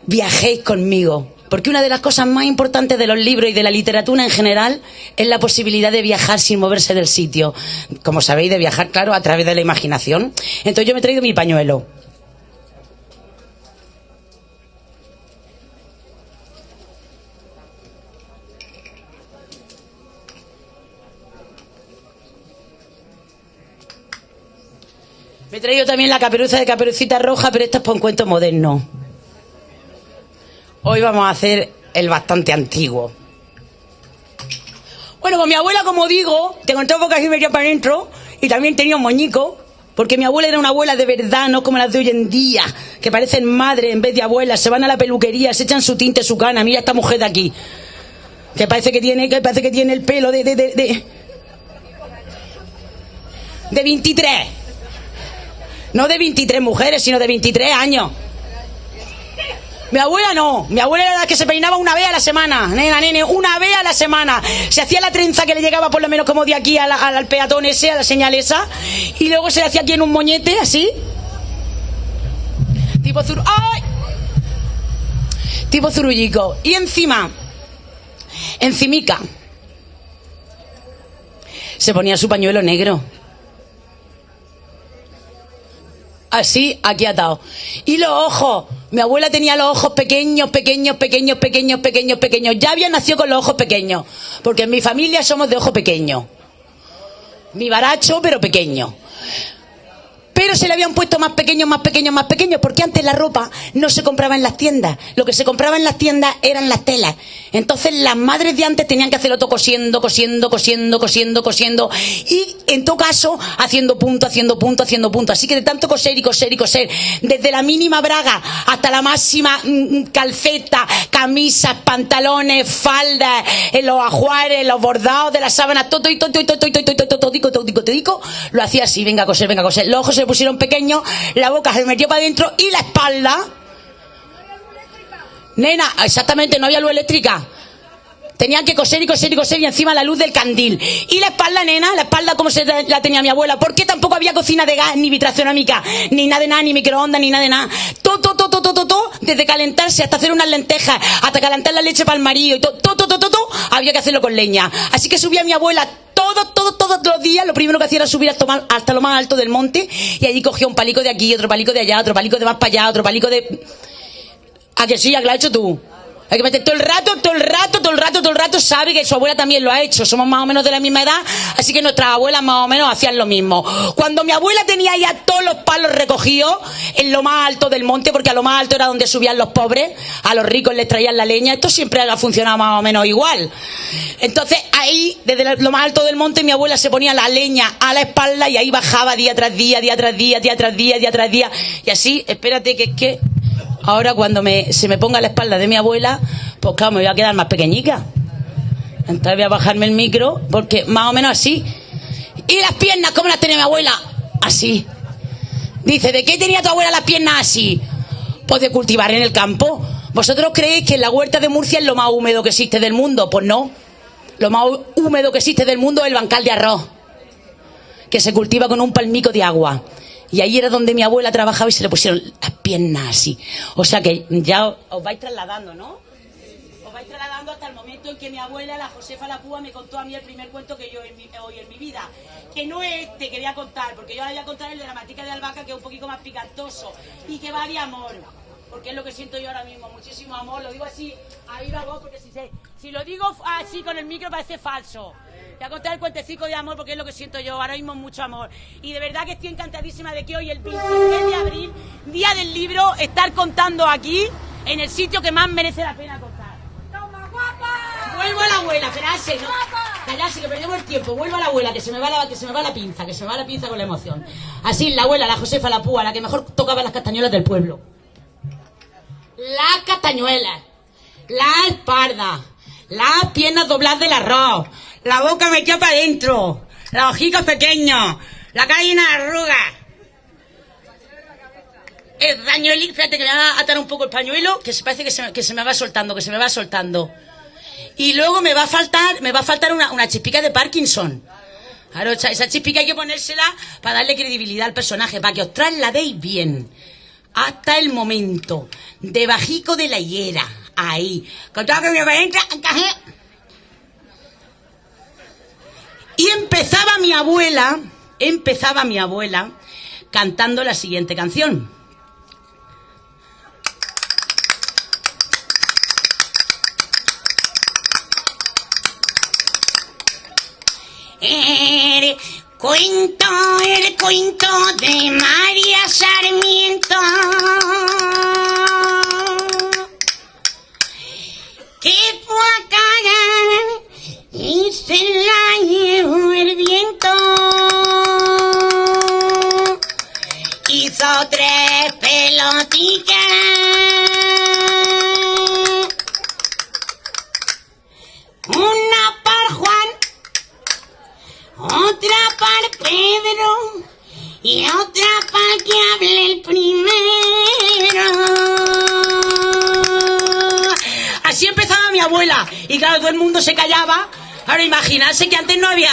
viajéis conmigo. Porque una de las cosas más importantes de los libros y de la literatura en general es la posibilidad de viajar sin moverse del sitio. Como sabéis, de viajar, claro, a través de la imaginación. Entonces yo me he traído mi pañuelo. Me he traído también la caperuza de caperucita roja, pero esta es para un cuento moderno. Hoy vamos a hacer el bastante antiguo. Bueno, con mi abuela, como digo, te contó bocas y media para adentro, y también tenía un moñico, porque mi abuela era una abuela de verdad, no como las de hoy en día, que parecen madre en vez de abuelas, se van a la peluquería, se echan su tinte, su cana, mira esta mujer de aquí, que parece que tiene, que parece que tiene el pelo de, de, de, de, de 23. No de 23 mujeres, sino de 23 años. Mi abuela no, mi abuela era la que se peinaba una vez a la semana, nena, nene, una vez a la semana. Se hacía la trenza que le llegaba por lo menos como de aquí al, al peatón ese, a la señal esa, y luego se le hacía aquí en un moñete, así. Tipo zur... ¡Ay! Tipo zurullico. Y encima, encimica, se ponía su pañuelo negro. Así, aquí atado. Y los ojos, mi abuela tenía los ojos pequeños, pequeños, pequeños, pequeños, pequeños, pequeños. Ya había nacido con los ojos pequeños, porque en mi familia somos de ojo pequeño. Mi baracho, pero pequeño. Pero se le habían puesto más pequeños, más pequeños, más pequeños, porque antes la ropa no se compraba en las tiendas. Lo que se compraba en las tiendas eran las telas. Entonces las madres de antes tenían que hacerlo todo cosiendo, cosiendo, cosiendo, cosiendo, cosiendo. Y en todo caso, haciendo punto, haciendo punto, haciendo punto. Así que de tanto coser y coser y coser, desde la mínima braga hasta la máxima mm, mm, calceta, camisas, pantalones, faldas, eh, los ajuares, los bordados de las sábanas, todo, todo, todo, todo, todo, todo, todo, todo, todico, todico, todico, lo hacía así, venga a coser, venga a coser. Los ojos se le pusieron pequeños, la boca se metió para adentro y la espalda. Nena, exactamente, no había luz eléctrica. Tenían que coser y coser y coser y encima la luz del candil. Y la espalda, nena, la espalda como se la tenía mi abuela. Porque tampoco había cocina de gas, ni vitracionómica, ni nada de nada, ni microondas, ni nada de nada. Todo, todo, todo, todo, todo, desde calentarse hasta hacer unas lentejas, hasta calentar la leche para el marido y todo, todo, todo, todo, había que hacerlo con leña. Así que subía mi abuela todo, todo, todos los días, lo primero que hacía era subir hasta lo más alto del monte y allí cogía un palico de aquí, otro palico de allá, otro palico de más para allá, otro palico de... ¿A que sí? ¿A que lo has hecho tú? Hay que meter todo el rato, todo el rato, todo el rato, todo el rato, sabe que su abuela también lo ha hecho. Somos más o menos de la misma edad, así que nuestras abuelas más o menos hacían lo mismo. Cuando mi abuela tenía ya todos los palos recogidos en lo más alto del monte, porque a lo más alto era donde subían los pobres, a los ricos les traían la leña, esto siempre ha funcionado más o menos igual. Entonces ahí, desde lo más alto del monte, mi abuela se ponía la leña a la espalda y ahí bajaba día tras día, día tras día, día tras día, día tras día. Y así, espérate que es que ahora cuando me, se me ponga la espalda de mi abuela, pues claro, me voy a quedar más pequeñica. Entonces voy a bajarme el micro, porque más o menos así. ¿Y las piernas cómo las tenía mi abuela? Así. Dice, ¿de qué tenía tu abuela las piernas así? Pues de cultivar en el campo. ¿Vosotros creéis que la huerta de Murcia es lo más húmedo que existe del mundo? Pues no. Lo más húmedo que existe del mundo es el bancal de arroz, que se cultiva con un palmico de agua. Y ahí era donde mi abuela trabajaba y se le pusieron las piernas así. O sea que ya os- vais trasladando, ¿no? Os vais trasladando hasta el momento en que mi abuela, la Josefa La Púa, me contó a mí el primer cuento que yo oído en mi vida. Que no es este que voy a contar, porque yo ahora voy a contar el de la matica de albahaca, que es un poquito más picantoso y que va de amor. Porque es lo que siento yo ahora mismo, muchísimo amor. Lo digo así, a viva voz, porque si, se- si lo digo así con el micro parece falso. Voy a contar el cuentecico de amor porque es lo que siento yo ahora mismo, mucho amor. Y de verdad que estoy encantadísima de que hoy, el 23 de abril, día del libro, estar contando aquí, en el sitio que más merece la pena contar. Vuelvo a la abuela, esperarse, no. Callarse, que perdemos el tiempo. Vuelvo a la abuela, que se me va la, que se me va la pinza, que se me va la pinza con la emoción. Así, la abuela, la Josefa, la púa, la que mejor tocaba las castañuelas del pueblo. Las castañuelas, la espalda, las piernas dobladas del arroz, la boca metida para adentro, los ojicos pequeños, la cara llena de arrugas. El pañuelo, fíjate que me va a atar un poco el pañuelo, que se parece que se, que se me va soltando, que se me va soltando. Y luego me va a faltar, me va a faltar una, una chispica de Parkinson. Claro, esa- chispica hay que ponérsela para darle credibilidad al personaje, para que os trasladéis bien. Hasta el momento de bajico de la hiera. Ahí. Con todo que me va a entrar, encajé. Y empezaba mi abuela, empezaba mi abuela cantando la siguiente canción. El cuento, el cuento de María Sarmiento. Que fue a y se la llevó el viento. Hizo tres pelotitas. Una para Juan, otra para Pedro y otra para que hable el primero. Así empezaba mi abuela y claro, todo el mundo se callaba. Ahora imaginarse que antes no había...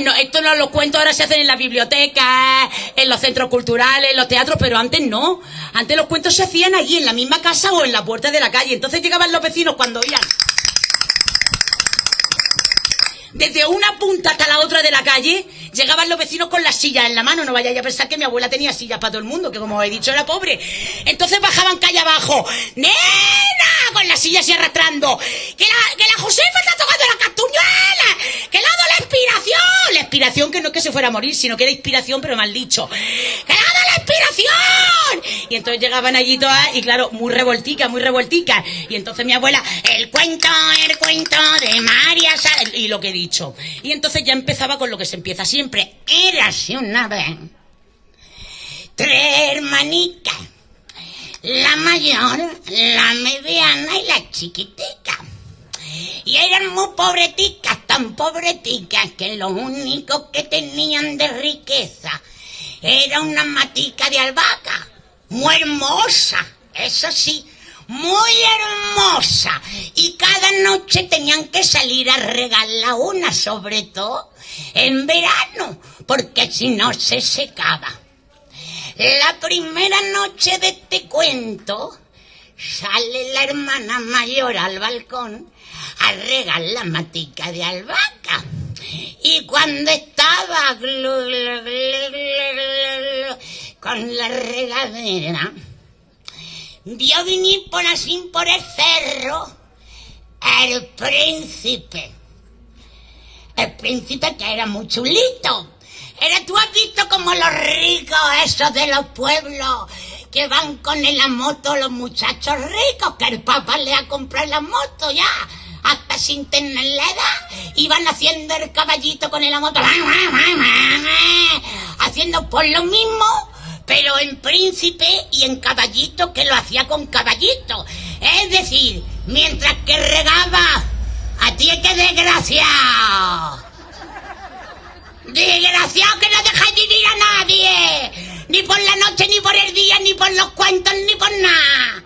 No, esto no los cuentos ahora se hacen en las bibliotecas, en los centros culturales, en los teatros, pero antes no. Antes los cuentos se hacían allí, en la misma casa o en la puerta de la calle. Entonces llegaban los vecinos cuando oían desde una punta hasta la otra de la calle, llegaban los vecinos con las sillas en la mano. No vayáis a pensar que mi abuela tenía sillas para todo el mundo, que como he dicho era pobre. Entonces bajaban calle abajo. ¡Nena! Con las sillas y arrastrando. ¡Que la, que la Josefa está tocando la castuñuela! ¡Que le ha dado la inspiración! La inspiración que no es que se fuera a morir, sino que era inspiración, pero mal dicho. ¡Que le ha dado la inspiración! Y entonces llegaban allí todas, y claro, muy revolticas, muy revolticas. Y entonces mi abuela, el cuento, el cuento de María Sa- y lo que Y entonces ya empezaba con lo que se empieza siempre. Érase una vez. Tres hermanicas. La mayor, la mediana y la chiquitica. Y eran muy pobreticas, tan pobreticas que lo único que tenían de riqueza era una matica de albahaca. Muy hermosa, eso sí, muy hermosa. Y cada noche tenían que salir a regarla una, sobre todo en verano, porque si no se secaba. La primera noche de este cuento sale la hermana mayor al balcón a regar la matica de albahaca. Y cuando estaba con la regadera, vio venir por así por el cerro el príncipe. El príncipe que era muy chulito. Era, tú has visto como los ricos, esos de los pueblos, que van con la moto, los muchachos ricos, que el papá le ha comprado la moto ya, hasta sin tener la edad, y van haciendo el caballito con la *laughs* moto, haciendo por lo mismo, pero en príncipe y en caballito que lo hacía con caballito. Es decir, mientras que regaba, a ti que desgraciado. Desgraciado que no dejáis vivir a nadie. Ni por la noche, ni por el día, ni por los cuentos, ni por nada.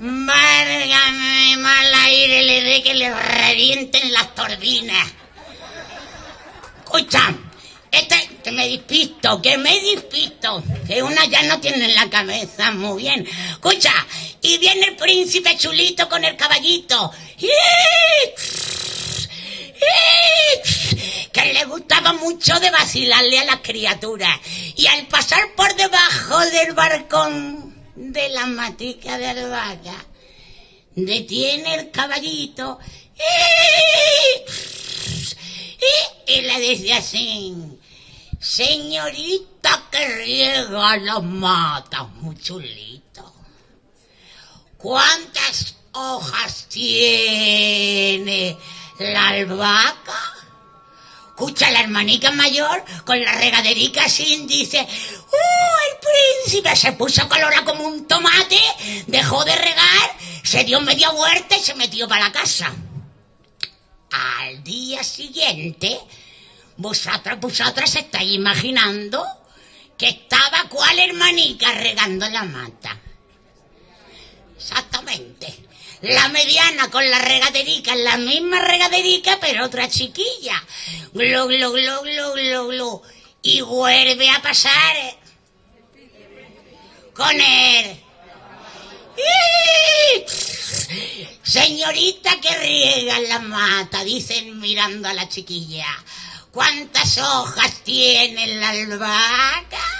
Válgame, mal aire le dé que le revienten las turbinas. Escucha, este, que me despisto, que me despisto. Que una ya no tiene en la cabeza muy bien. Escucha, y viene el príncipe chulito con el caballito. Que le gustaba mucho de vacilarle a las criaturas. Y al pasar por debajo del balcón de la matica de albahaca, detiene el caballito y, y le dice así, señorita que riega las matas, muy chulito. ¿Cuántas hojas tiene la albahaca? Escucha la hermanica mayor con la regaderica así dice, ¡Uh, el príncipe se puso colorado como un tomate, dejó de regar, se dio media vuelta y se metió para la casa. Al día siguiente, vosotras, vosotras estáis imaginando que estaba cuál hermanica regando la mata. Exactamente. La mediana con la regaderica, la misma regaderica, pero otra chiquilla. Glu, glu, glu, glu, glu, glu. Y vuelve a pasar con él. Señorita que riega la mata, dicen mirando a la chiquilla. ¿Cuántas hojas tiene la albahaca?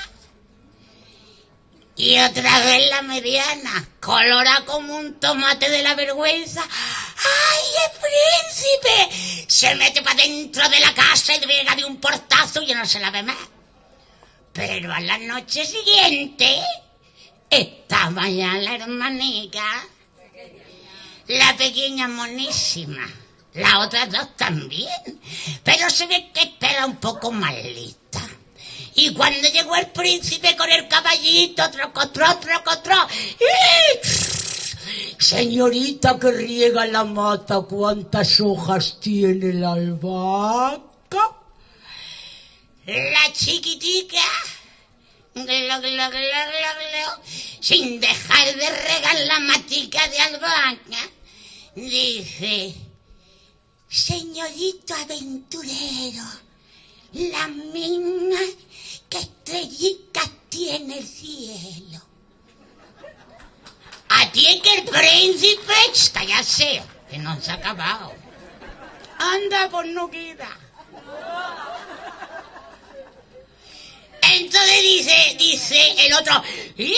Y otra vez la mediana, colora como un tomate de la vergüenza. ¡Ay, el príncipe! Se mete para dentro de la casa y llega de un portazo y ya no se la ve más. Pero a la noche siguiente estaba ya la hermanica, la pequeña monísima, las otras dos también. Pero se ve que espera un poco más lista. Y cuando llegó el príncipe con el caballito, trocotró, trocotró, ¡y! Señorita que riega la mata, ¿cuántas hojas tiene la albahaca? La chiquitica, glo, glo, glo, sin dejar de regar la matica de albahaca, dice, señorito aventurero, la misma que estrellitas tiene el cielo. A ti es que el príncipe, cállate, que no se ha acabado. Anda, pues no queda. Entonces dice, dice el otro, "¡Ih!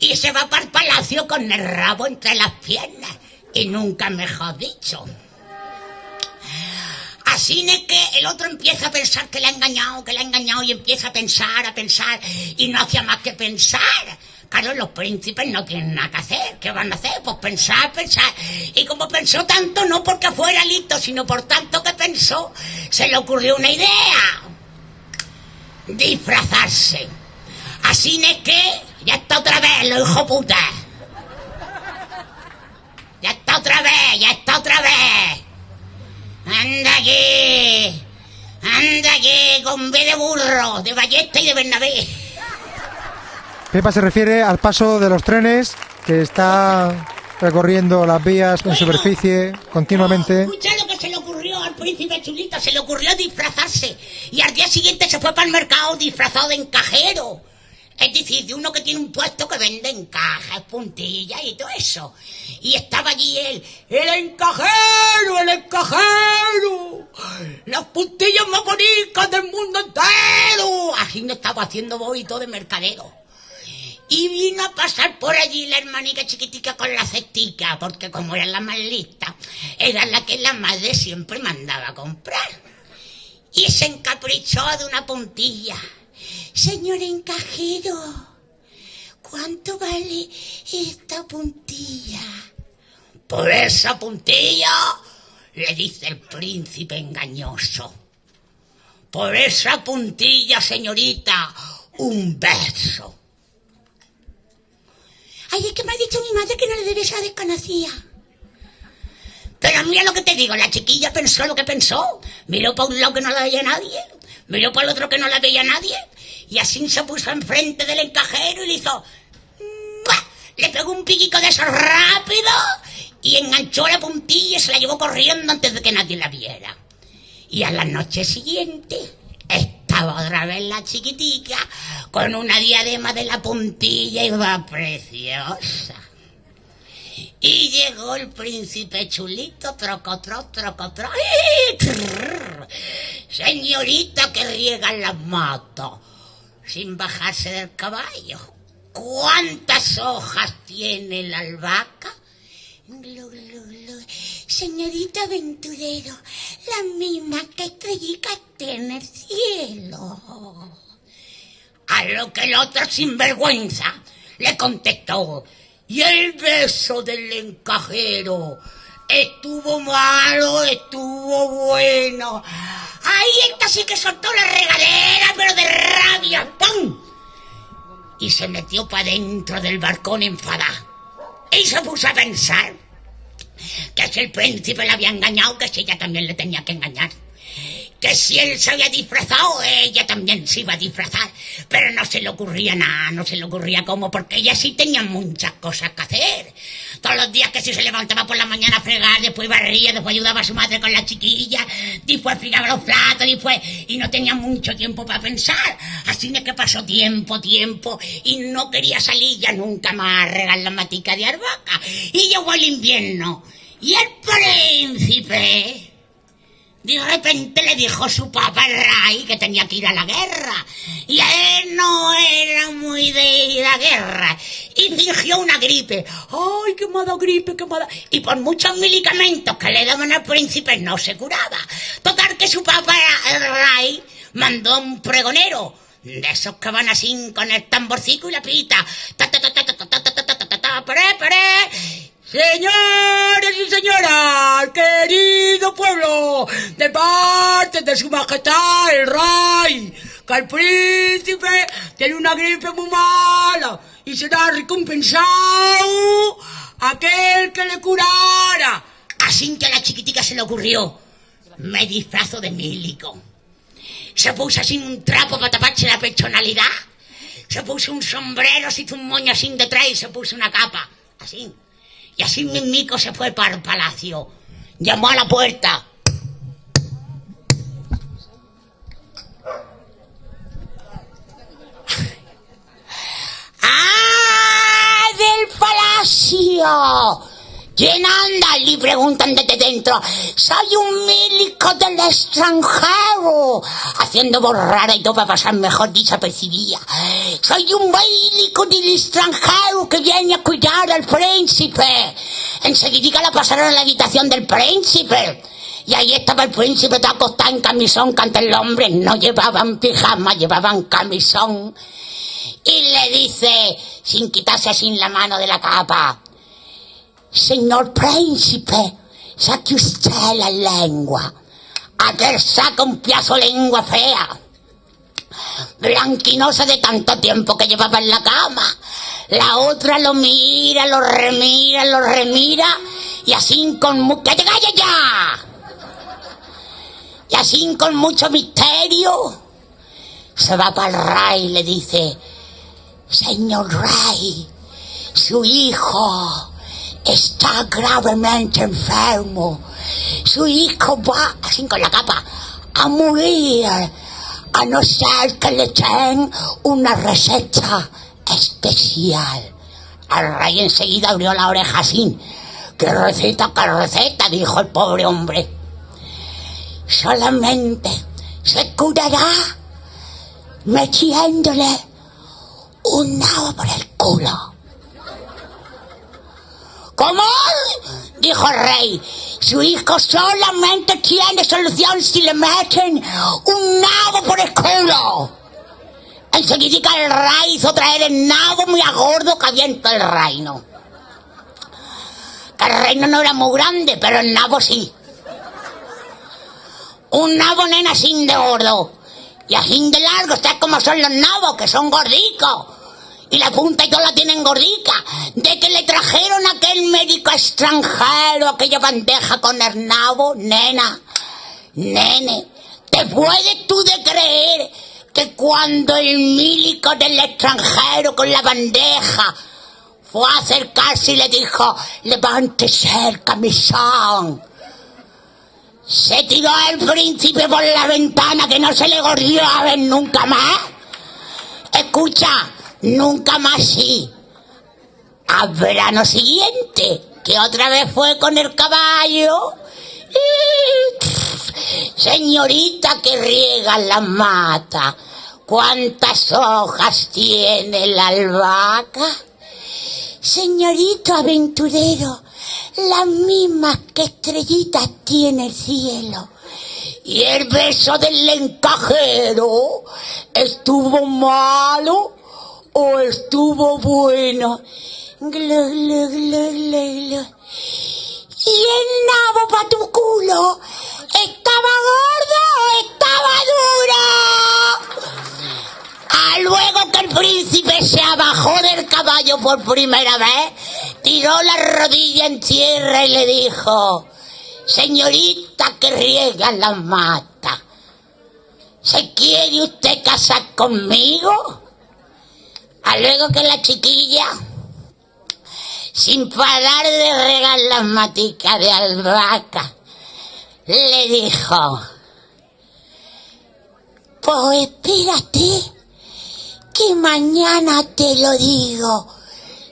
y se va para el palacio con el rabo entre las piernas. Y nunca mejor dicho. Así es que el otro empieza a pensar que le ha engañado, que le ha engañado y empieza a pensar, a pensar y no hacía más que pensar. Claro, los príncipes no tienen nada que hacer. ¿Qué van a hacer? Pues pensar, pensar. Y como pensó tanto, no porque fuera listo, sino por tanto que pensó, se le ocurrió una idea. Disfrazarse. Así es que ya está otra vez, lo hijo puta. Ya está otra vez, ya está otra vez. Anda aquí. Anda aquí con B de burro, de ballesta y de Bernabé. Pepa se refiere al paso de los trenes que está recorriendo las vías en superficie continuamente. Escucha lo que se le ocurrió al príncipe chulito, se le ocurrió disfrazarse. Y al día siguiente se fue para el mercado disfrazado de encajero. Es decir, de uno que tiene un puesto que vende encajes, puntillas y todo eso. Y estaba allí él, el encajero, el encajero. Las puntillas más bonitas del mundo entero. Así no estaba haciendo bobito de mercadero. Y vino a pasar por allí la hermanica chiquitica con la cestica, porque como era la más lista, era la que la madre siempre mandaba a comprar. Y se encaprichó de una puntilla. Señor encajero, ¿cuánto vale esta puntilla? Por esa puntilla, le dice el príncipe engañoso. Por esa puntilla, señorita, un beso. Ay, es que me ha dicho mi madre que no le debes la desconocida. Pero mira lo que te digo, la chiquilla pensó lo que pensó. Miró para un lado que no la veía nadie, miró para el otro que no la veía nadie, y así se puso enfrente del encajero y le hizo... Le pegó un piquico de eso rápido y enganchó la puntilla y se la llevó corriendo antes de que nadie la viera. Y a la noche siguiente estaba otra vez la chiquitica con una diadema de la puntilla y va preciosa. Y llegó el príncipe chulito, trocotro, trocotro. ¡Ih! Trrr. Señorita que riega las matas, sin bajarse del caballo. ¿Cuántas hojas tiene la albahaca? Glu, glu, glu. Señorita aventurero, la misma que estrellica en el cielo. A lo que el otro sinvergüenza le contestó. Y el beso del encajero estuvo malo, estuvo bueno. Ahí esta sí que soltó la regadera, pero de rabia, ¡pum! Y se metió para dentro del balcón enfadada. Y se puso a pensar que si el príncipe le había engañado, que si ella también le tenía que engañar. Que si él se había disfrazado, ella también se iba a disfrazar. Pero no se le ocurría nada, no se le ocurría cómo, porque ella sí tenía muchas cosas que hacer. Todos los días que si se levantaba por la mañana a fregar, después barría, después ayudaba a su madre con la chiquilla, después fregaba los platos, después... Y no tenía mucho tiempo para pensar. Así es que pasó tiempo, tiempo, y no quería salir ya nunca más a regar la matica de arbaca. Y llegó el invierno. Y el príncipe... De repente le dijo su papá el rey que tenía que ir a la guerra. Y a él no era muy de ir a la guerra. Y fingió una gripe. ¡Ay, qué mala gripe, qué mala! Y por muchos medicamentos que le daban al príncipe no se curaba. Total que su papá el mandó un pregonero. De esos que van así con el tamborcico y la pita. Señores y señoras, querido pueblo, de parte de su majestad el rey, que el príncipe tiene una gripe muy mala y será recompensado aquel que le curara. Así que a la chiquitica se le ocurrió, me disfrazo de mílico. Se puso así un trapo para taparse la pechonalidad. Se puso un sombrero, se hizo un moño así detrás y se puso una capa, así. Y así mismico se fue para el palacio. Llamó a la puerta. ¡Ah! ¡Del palacio! ¿Quién anda? Le preguntan desde dentro. Soy un milico del extranjero. Haciendo borrara y todo para pasar mejor desapercibida. Soy un milico del extranjero que viene a cuidar al príncipe. Enseguida la pasaron a la habitación del príncipe. Y ahí estaba el príncipe todo acostado en camisón, que antes los no llevaban pijama, llevaban camisón. Y le dice, sin quitarse sin la mano de la capa, Señor príncipe, saque usted la lengua. Aquel saca un piazo lengua fea. Blanquinosa de tanto tiempo que llevaba en la cama. La otra lo mira, lo remira, lo remira. Y así con... mu- ¡Que te ya! Y así con mucho misterio. Se va para el rey y le dice, Señor rey, su hijo está gravemente enfermo. Su hijo va, así con la capa, a morir, a no ser que le den una receta especial. El rey enseguida abrió la oreja así. ¿Qué receta, qué receta? dijo el pobre hombre. Solamente se curará metiéndole un nabo por el culo. ¿Cómo? Dijo el rey. Su hijo solamente tiene solución si le meten un nabo por el culo. Enseguida el rey hizo traer el nabo muy a gordo que había todo el reino. Que el reino no era muy grande, pero el nabo sí. Un nabo nena sin de gordo. Y así de largo, está como son los nabos, que son gordicos. Y la punta y todo la tienen gordica. De que le trajeron a aquel médico extranjero aquella bandeja con el nena, nene. ¿Te puedes tú de creer que cuando el médico del extranjero con la bandeja fue a acercarse y le dijo, levántese el camisón? Se tiró el príncipe por la ventana que no se le gordió a ver nunca más. Escucha, nunca más sí. Al verano siguiente, que otra vez fue con el caballo. Y, Señorita que riega la mata, ¿cuántas hojas tiene la albahaca? Señorito aventurero, las mismas que estrellitas tiene el cielo. Y el beso del encajero estuvo malo o estuvo bueno. Glu, glu, glu. Y el nabo para tu culo estaba gordo o estaba duro. Ah, luego que el príncipe se abajó del caballo por primera vez, tiró la rodilla en tierra y le dijo, señorita que riega la mata, ¿se quiere usted casar conmigo? A luego que la chiquilla, sin parar de regar las maticas de albahaca, le dijo, pues espérate, que mañana te lo digo.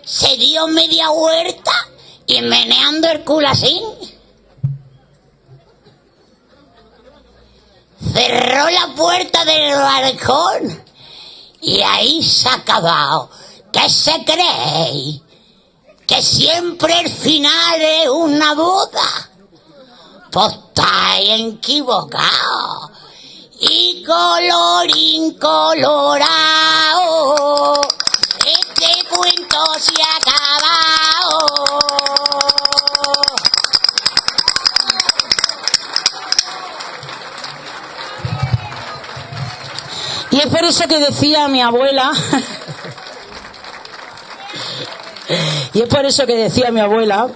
Se dio media huerta y meneando el culo. Cerró la puerta del balcón y ahí se ha acabado. ¿Qué se cree? Que siempre el final es una boda. Pues estáis equivocado. Y colorín colorado, este cuento se ha Y es por eso que decía mi abuela, y es por eso que decía mi abuela,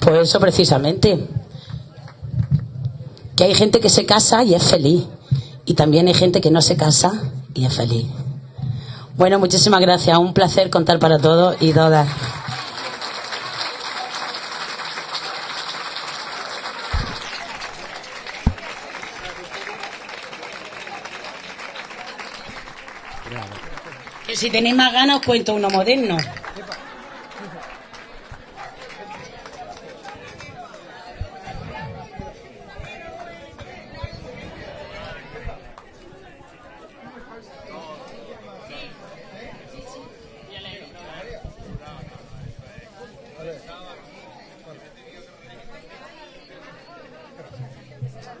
pues eso precisamente, que hay gente que se casa y es feliz, y también hay gente que no se casa y es feliz. Bueno, muchísimas gracias, un placer contar para todos y todas. si tenéis más ganas os cuento uno moderno.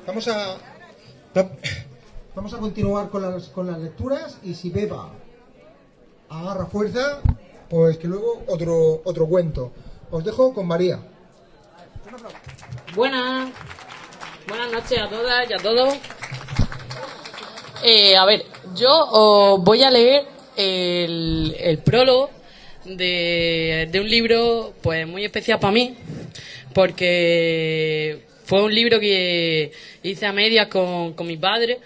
Vamos a, vamos a continuar con las, con las lecturas y si beba agarra fuerza, pues que luego otro otro cuento. Os dejo con María. Buenas. Buenas noches a todas y a todos. Eh, a ver, yo os voy a leer el, el prólogo de, de un libro pues muy especial para mí, porque fue un libro que hice a medias con, con mi padre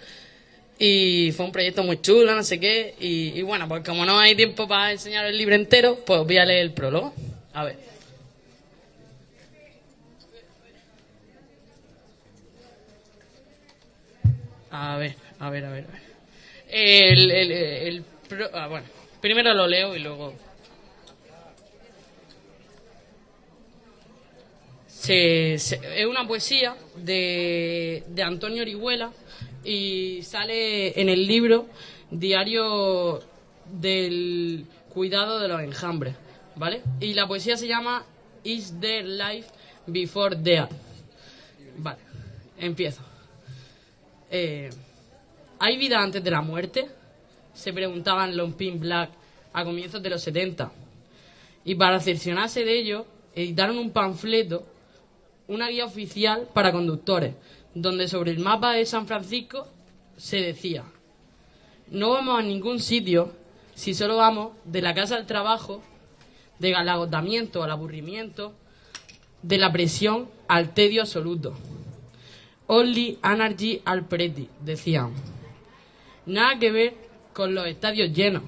y fue un proyecto muy chulo, no sé qué, y, bueno, pues como no hay tiempo para enseñar el libro entero, pues voy a leer el prólogo. A ver. A ver, a ver, a ver. El, el, el pro- ah, bueno, primero lo leo y luego. Se- es una poesía de, de Antonio Orihuela y sale en el libro Diario del Cuidado de los Enjambres, ¿vale? Y la poesía se llama Is There Life Before Death? Vale, empiezo. Eh, ¿Hay vida antes de la muerte? Se preguntaban los Pin Black a comienzos de los 70. Y para cerciorarse de ello, editaron un panfleto, una guía oficial para conductores, donde sobre el mapa de San Francisco se decía, no vamos a ningún sitio si solo vamos de la casa al trabajo, del agotamiento al aburrimiento, de la presión al tedio absoluto. Only Energy al Preti, decían. Nada que ver con los estadios llenos,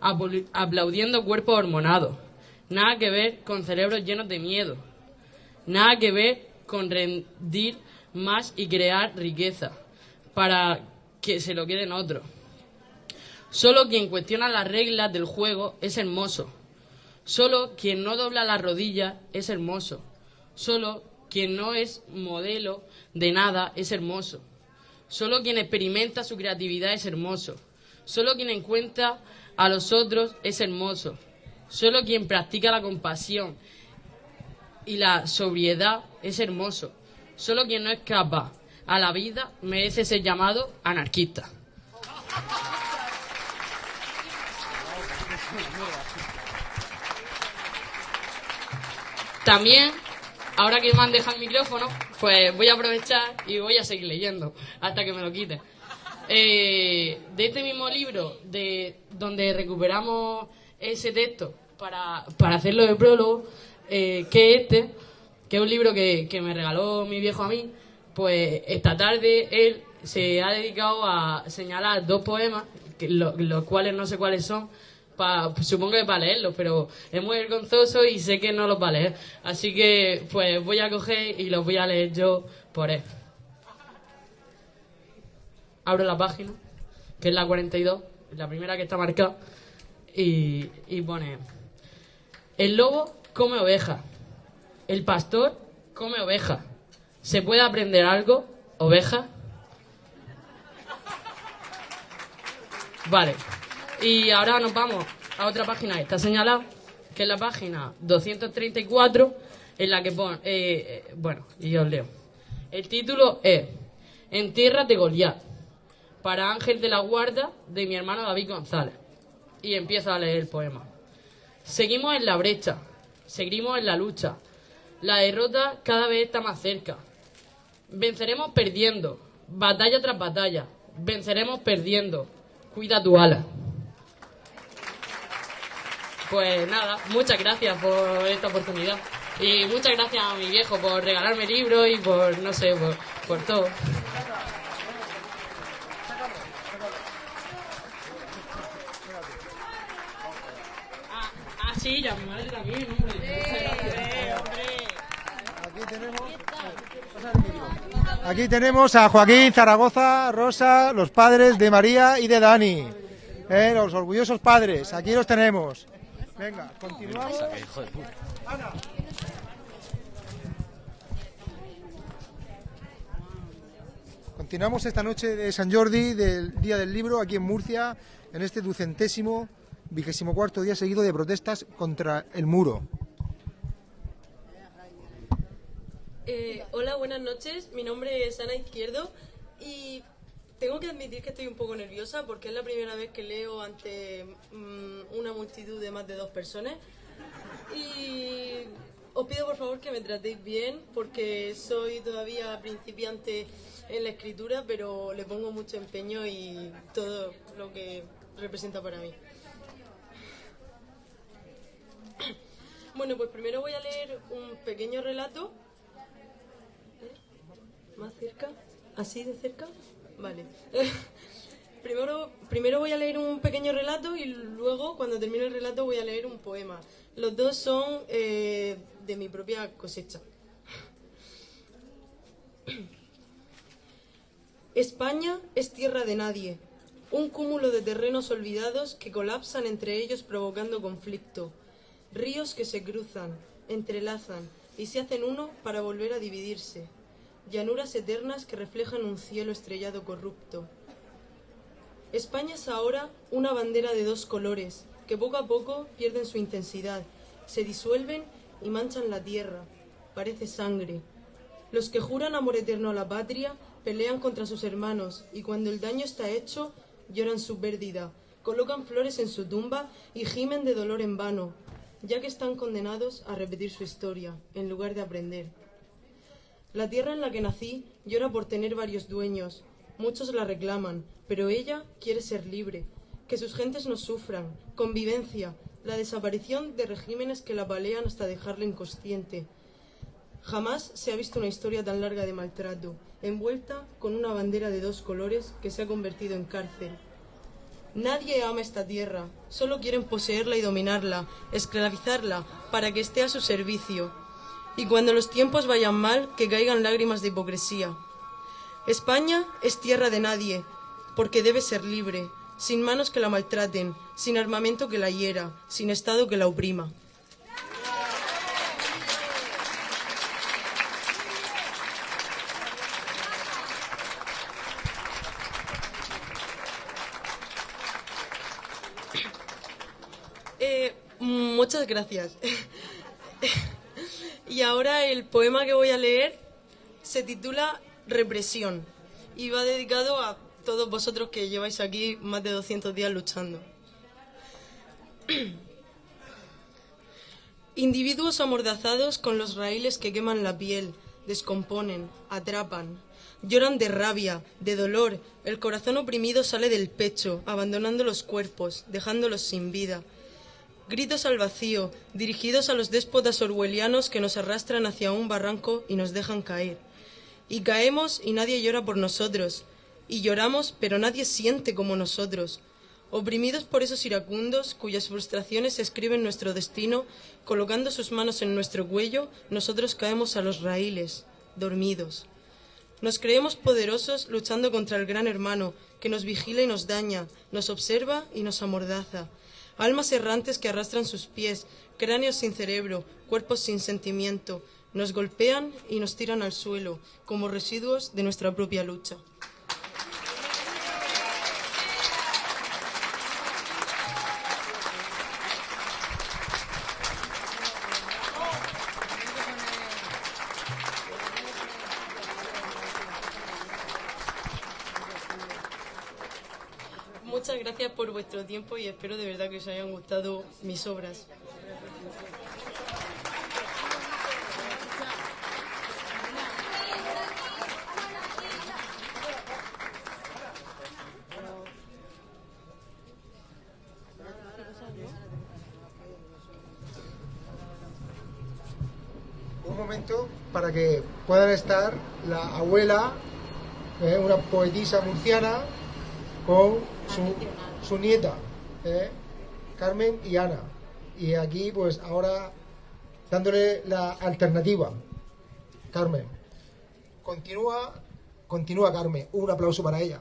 apl- aplaudiendo cuerpos hormonados. Nada que ver con cerebros llenos de miedo. Nada que ver con rendir más y crear riqueza para que se lo queden otros. Solo quien cuestiona las reglas del juego es hermoso. Solo quien no dobla las rodillas es hermoso. Solo quien no es modelo de nada es hermoso. Solo quien experimenta su creatividad es hermoso. Solo quien encuentra a los otros es hermoso. Solo quien practica la compasión y la sobriedad es hermoso. Solo quien no escapa a la vida merece ser llamado anarquista. También, ahora que me han dejado el micrófono, pues voy a aprovechar y voy a seguir leyendo hasta que me lo quite. Eh, de este mismo libro, de donde recuperamos ese texto para, para hacerlo de prólogo, eh, que es este, que es un libro que, que me regaló mi viejo a mí, pues esta tarde él se ha dedicado a señalar dos poemas, los cuales no sé cuáles son, supongo que para leerlos, pero es muy vergonzoso y sé que no los va a leer. Así que pues voy a coger y los voy a leer yo por él. Abro la página, que es la 42, la primera que está marcada, y, y pone, el lobo come oveja, el pastor come oveja. ¿Se puede aprender algo, oveja? Vale. Y ahora nos vamos a otra página que está señalada, que es la página 234, en la que pone, eh, eh, bueno, y yo os leo. El título es En tierras de Goliat, para Ángel de la Guarda de mi hermano David González. Y empiezo a leer el poema. Seguimos en la brecha, seguimos en la lucha. La derrota cada vez está más cerca. Venceremos perdiendo, batalla tras batalla. Venceremos perdiendo. Cuida tu ala. Pues nada, muchas gracias por esta oportunidad. Y muchas gracias a mi viejo por regalarme libros y por, no sé, por, por todo. Ah, ah, sí, y a mi madre también, hombre. Gracias. Aquí tenemos, a Joaquín, Zaragoza, Rosa, los padres de María y de Dani. Eh, los orgullosos padres, aquí los tenemos. Venga, continuamos. Continuamos esta noche de San Jordi, del Día del Libro, aquí en Murcia, en este ducentésimo, vigésimo cuarto día seguido de protestas contra el muro. Eh, hola, buenas noches. Mi nombre es Ana Izquierdo y tengo que admitir que estoy un poco nerviosa porque es la primera vez que leo ante mm, una multitud de más de dos personas. Y os pido por favor que me tratéis bien porque soy todavía principiante en la escritura, pero le pongo mucho empeño y todo lo que representa para mí. Bueno, pues primero voy a leer un pequeño relato. ¿Más cerca? ¿Así de cerca? Vale. *laughs* primero, primero voy a leer un pequeño relato y luego, cuando termine el relato, voy a leer un poema. Los dos son eh, de mi propia cosecha. *clears throat* España es tierra de nadie, un cúmulo de terrenos olvidados que colapsan entre ellos provocando conflicto, ríos que se cruzan, entrelazan y se hacen uno para volver a dividirse, llanuras eternas que reflejan un cielo estrellado corrupto. España es ahora una bandera de dos colores, que poco a poco pierden su intensidad, se disuelven y manchan la tierra, parece sangre. Los que juran amor eterno a la patria pelean contra sus hermanos y cuando el daño está hecho lloran su pérdida, colocan flores en su tumba y gimen de dolor en vano, ya que están condenados a repetir su historia, en lugar de aprender. La tierra en la que nací llora por tener varios dueños, muchos la reclaman, pero ella quiere ser libre, que sus gentes no sufran, convivencia, la desaparición de regímenes que la palean hasta dejarla inconsciente. Jamás se ha visto una historia tan larga de maltrato, envuelta con una bandera de dos colores que se ha convertido en cárcel. Nadie ama esta tierra, solo quieren poseerla y dominarla, esclavizarla, para que esté a su servicio. Y cuando los tiempos vayan mal, que caigan lágrimas de hipocresía. España es tierra de nadie, porque debe ser libre, sin manos que la maltraten, sin armamento que la hiera, sin Estado que la oprima. Eh, muchas gracias. *laughs* *laughs* y ahora el poema que voy a leer se titula Represión y va dedicado a todos vosotros que lleváis aquí más de 200 días luchando. *clears throat* Individuos amordazados con los raíles que queman la piel, descomponen, atrapan, lloran de rabia, de dolor, el corazón oprimido sale del pecho, abandonando los cuerpos, dejándolos sin vida. Gritos al vacío, dirigidos a los déspotas orwellianos que nos arrastran hacia un barranco y nos dejan caer. Y caemos y nadie llora por nosotros, y lloramos pero nadie siente como nosotros. Oprimidos por esos iracundos cuyas frustraciones escriben nuestro destino, colocando sus manos en nuestro cuello, nosotros caemos a los raíles, dormidos. Nos creemos poderosos luchando contra el gran hermano, que nos vigila y nos daña, nos observa y nos amordaza. Almas errantes que arrastran sus pies, cráneos sin cerebro, cuerpos sin sentimiento, nos golpean y nos tiran al suelo, como residuos de nuestra propia lucha. Espero de verdad que os hayan gustado mis obras. Un momento para que puedan estar la abuela, eh, una poetisa murciana, con su, su nieta, eh, Carmen y Ana. Y aquí, pues ahora dándole la alternativa. Carmen. Continúa, continúa Carmen. Un aplauso para ella.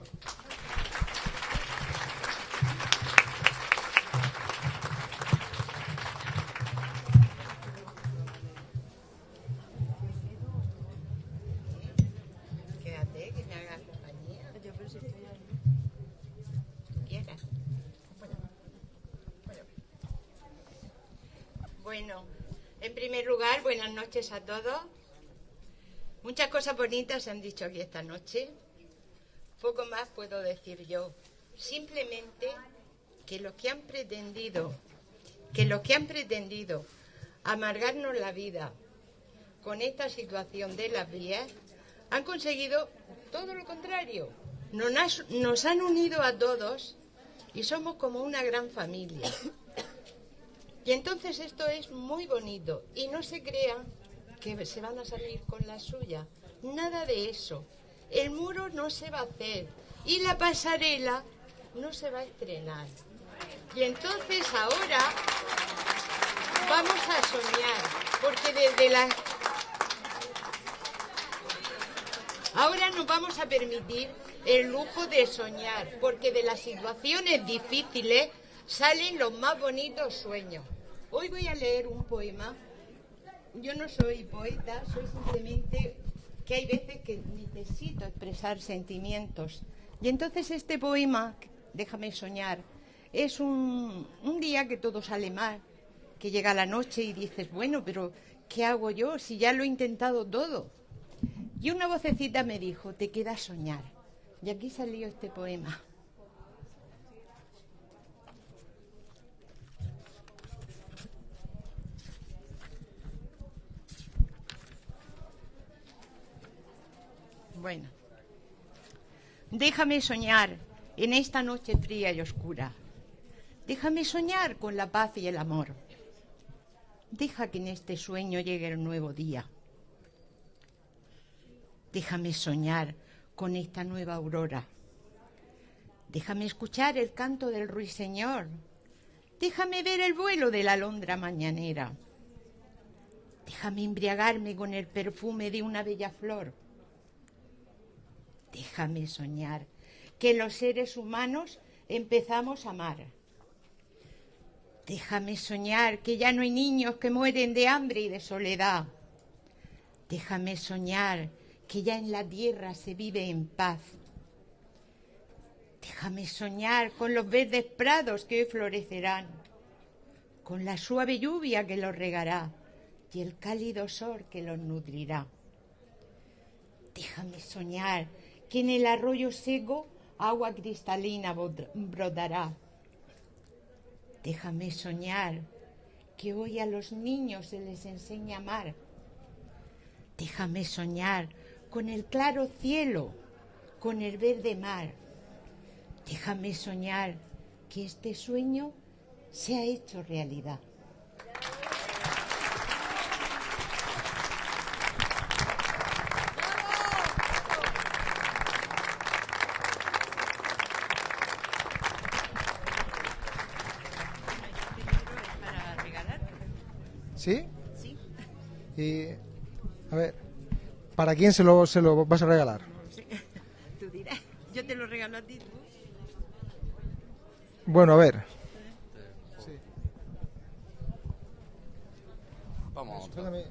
Noches a todos. Muchas cosas bonitas se han dicho aquí esta noche. Poco más puedo decir yo. Simplemente que los que han pretendido, que los que han pretendido amargarnos la vida con esta situación de las vías, han conseguido todo lo contrario. Nos, nos han unido a todos y somos como una gran familia. Y entonces esto es muy bonito. Y no se crean que se van a salir con la suya. Nada de eso. El muro no se va a hacer. Y la pasarela no se va a estrenar. Y entonces ahora vamos a soñar. Porque desde la... Ahora nos vamos a permitir el lujo de soñar. Porque de las situaciones difíciles salen los más bonitos sueños. Hoy voy a leer un poema yo no soy poeta, soy simplemente que hay veces que necesito expresar sentimientos. Y entonces este poema, Déjame soñar, es un, un día que todo sale mal, que llega la noche y dices, bueno, pero ¿qué hago yo si ya lo he intentado todo? Y una vocecita me dijo, te queda soñar. Y aquí salió este poema. Bueno, déjame soñar en esta noche fría y oscura. Déjame soñar con la paz y el amor. Deja que en este sueño llegue el nuevo día. Déjame soñar con esta nueva aurora. Déjame escuchar el canto del ruiseñor. Déjame ver el vuelo de la alondra mañanera. Déjame embriagarme con el perfume de una bella flor. Déjame soñar que los seres humanos empezamos a amar. Déjame soñar que ya no hay niños que mueren de hambre y de soledad. Déjame soñar que ya en la tierra se vive en paz. Déjame soñar con los verdes prados que hoy florecerán, con la suave lluvia que los regará y el cálido sol que los nutrirá. Déjame soñar que en el arroyo seco agua cristalina brotará. Déjame soñar que hoy a los niños se les enseña a amar. Déjame soñar con el claro cielo, con el verde mar. Déjame soñar que este sueño se ha hecho realidad. ¿Sí? Sí. Y, a ver, ¿para quién se lo, se lo vas a regalar? *laughs* Tú dirás, yo te lo regalo a ti. tú. Bueno, a ver. Vamos. Espérame.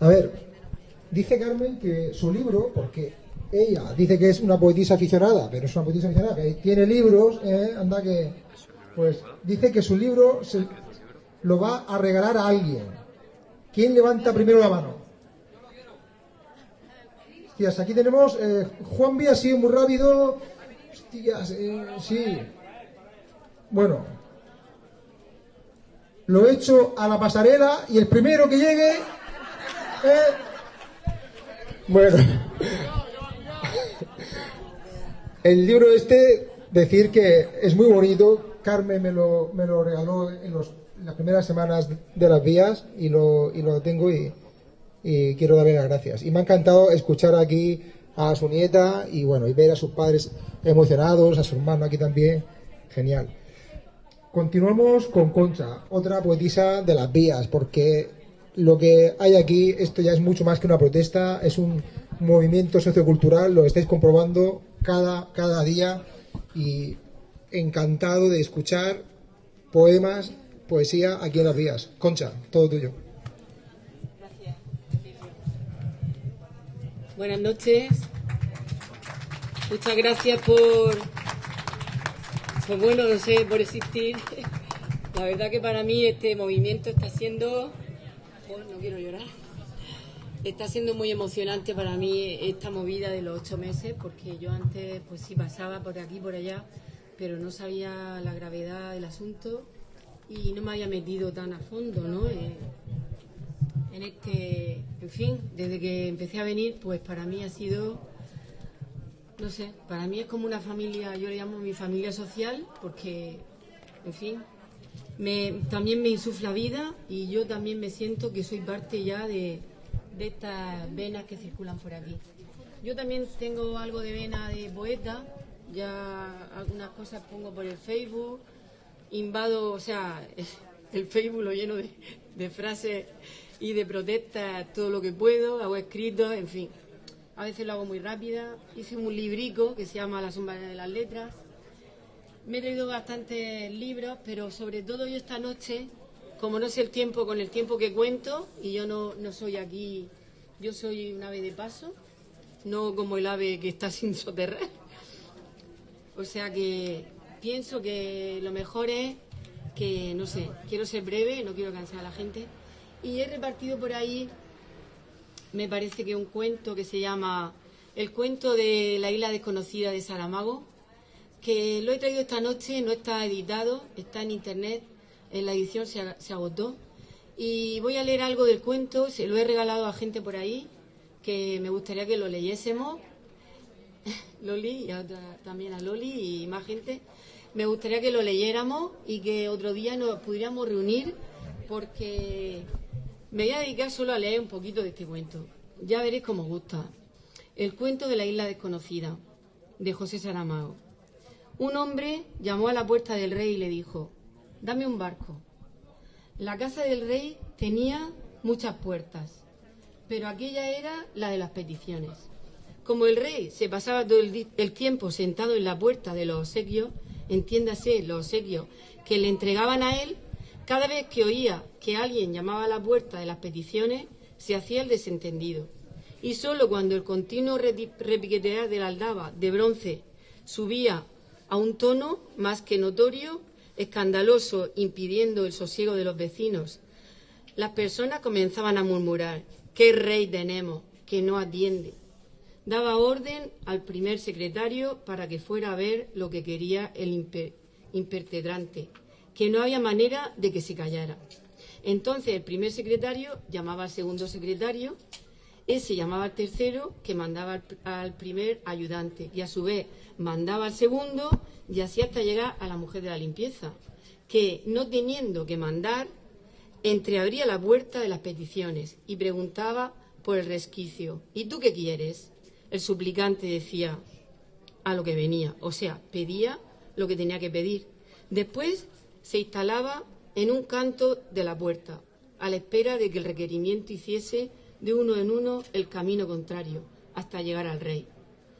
A ver, dice Carmen que su libro, porque ella dice que es una poetisa aficionada, pero es una poetisa aficionada, tiene libros, ¿eh? anda que... Pues dice que su libro lo va a regalar a alguien. ¿Quién levanta primero la mano? Hostias, aquí tenemos eh, Juan B ha muy rápido. Hostias, eh, sí. Bueno, lo he hecho a la pasarela y el primero que llegue. eh, bueno, el libro este, decir que es muy bonito. Carmen me lo, me lo regaló en, los- las primeras semanas de las vías y lo, y lo tengo y, y quiero darle las gracias. Y me ha encantado escuchar aquí a su nieta y bueno, y ver a sus padres emocionados, a su hermano aquí también. Genial. Continuamos con Concha, otra poetisa de las vías, porque lo que hay aquí, esto ya es mucho más que una protesta, es un movimiento sociocultural, lo estáis comprobando cada, cada día y encantado de escuchar poemas, poesía aquí en las vías. Concha, todo tuyo. Buenas noches. Muchas gracias por Pues bueno, no sé, por existir. *laughs* La verdad que para mí este movimiento está siendo... Bueno, no quiero llorar. Está siendo muy emocionante para mí esta movida de los ocho meses, porque yo antes pues sí pasaba por aquí, por allá, pero no sabía la gravedad del asunto y no me había metido tan a fondo, ¿no? Eh, en este, en fin, desde que empecé a venir, pues para mí ha sido, no sé, para mí es como una familia, yo le llamo mi familia social, porque, en fin, me, también me insufla vida y yo también me siento que soy parte ya de, de estas venas que circulan por aquí. Yo también tengo algo de vena de poeta, ya algunas cosas pongo por el Facebook, invado, o sea, *laughs* el Facebook lo lleno de, de frases y de protestas todo lo que puedo, hago escritos, en fin. A veces lo hago muy rápida. Hice un librico que se llama La sombra de las letras. Me he traído bastantes libros, pero sobre todo yo esta noche, como no sé el tiempo con el tiempo que cuento, y yo no, no soy aquí, yo soy un ave de paso, no como el ave que está *laughs* sin soterrar. O sea que pienso que lo mejor es que, no sé, quiero ser breve, no quiero cansar a la gente. Y he repartido por ahí, me parece que un cuento que se llama El cuento de la isla desconocida de Saramago, que lo he traído esta noche, no está editado, está en internet, la edición se, ag- se agotó. Y voy a leer algo del cuento, se lo he regalado a gente por ahí, que me gustaría que lo leyésemos. *laughs* Loli y otra- también a Loli y más gente. Me gustaría que lo leyéramos y que otro día nos pudiéramos reunir porque me voy a dedicar solo a leer un poquito de este cuento. Ya veréis cómo gusta. El cuento de la isla desconocida, de José Saramago. Un hombre llamó a la puerta del rey y le dijo, dame un barco. La casa del rey tenía muchas puertas, pero aquella era la de las peticiones. Como el rey se pasaba todo el, tiempo sentado en la puerta de los obsequios, entiéndase, los obsequios que le entregaban a él, cada vez que oía que alguien llamaba a la puerta de las peticiones, se hacía el desentendido. Y sólo cuando el continuo repiquetear de la aldaba de bronce subía a un tono más que notorio, escandaloso, impidiendo el sosiego de los vecinos, las personas comenzaban a murmurar, ¿qué rey tenemos que no atiende? Daba orden al primer secretario para que fuera a ver lo que quería el impe- impertetrante, que no había manera de que se callara. Entonces el primer secretario llamaba al segundo secretario, ese llamaba al tercero, que mandaba al, al primer ayudante, y a su vez mandaba al segundo, y así hasta llegar a la mujer de la limpieza, que no teniendo que mandar, entreabría la puerta de las peticiones y preguntaba por el resquicio. ¿Y tú qué quieres? El suplicante decía a lo que venía, o sea, pedía lo que tenía que pedir. Después se instalaba en un canto de la puerta, a la espera de que el requerimiento hiciese de uno en uno el camino contrario, hasta llegar al rey,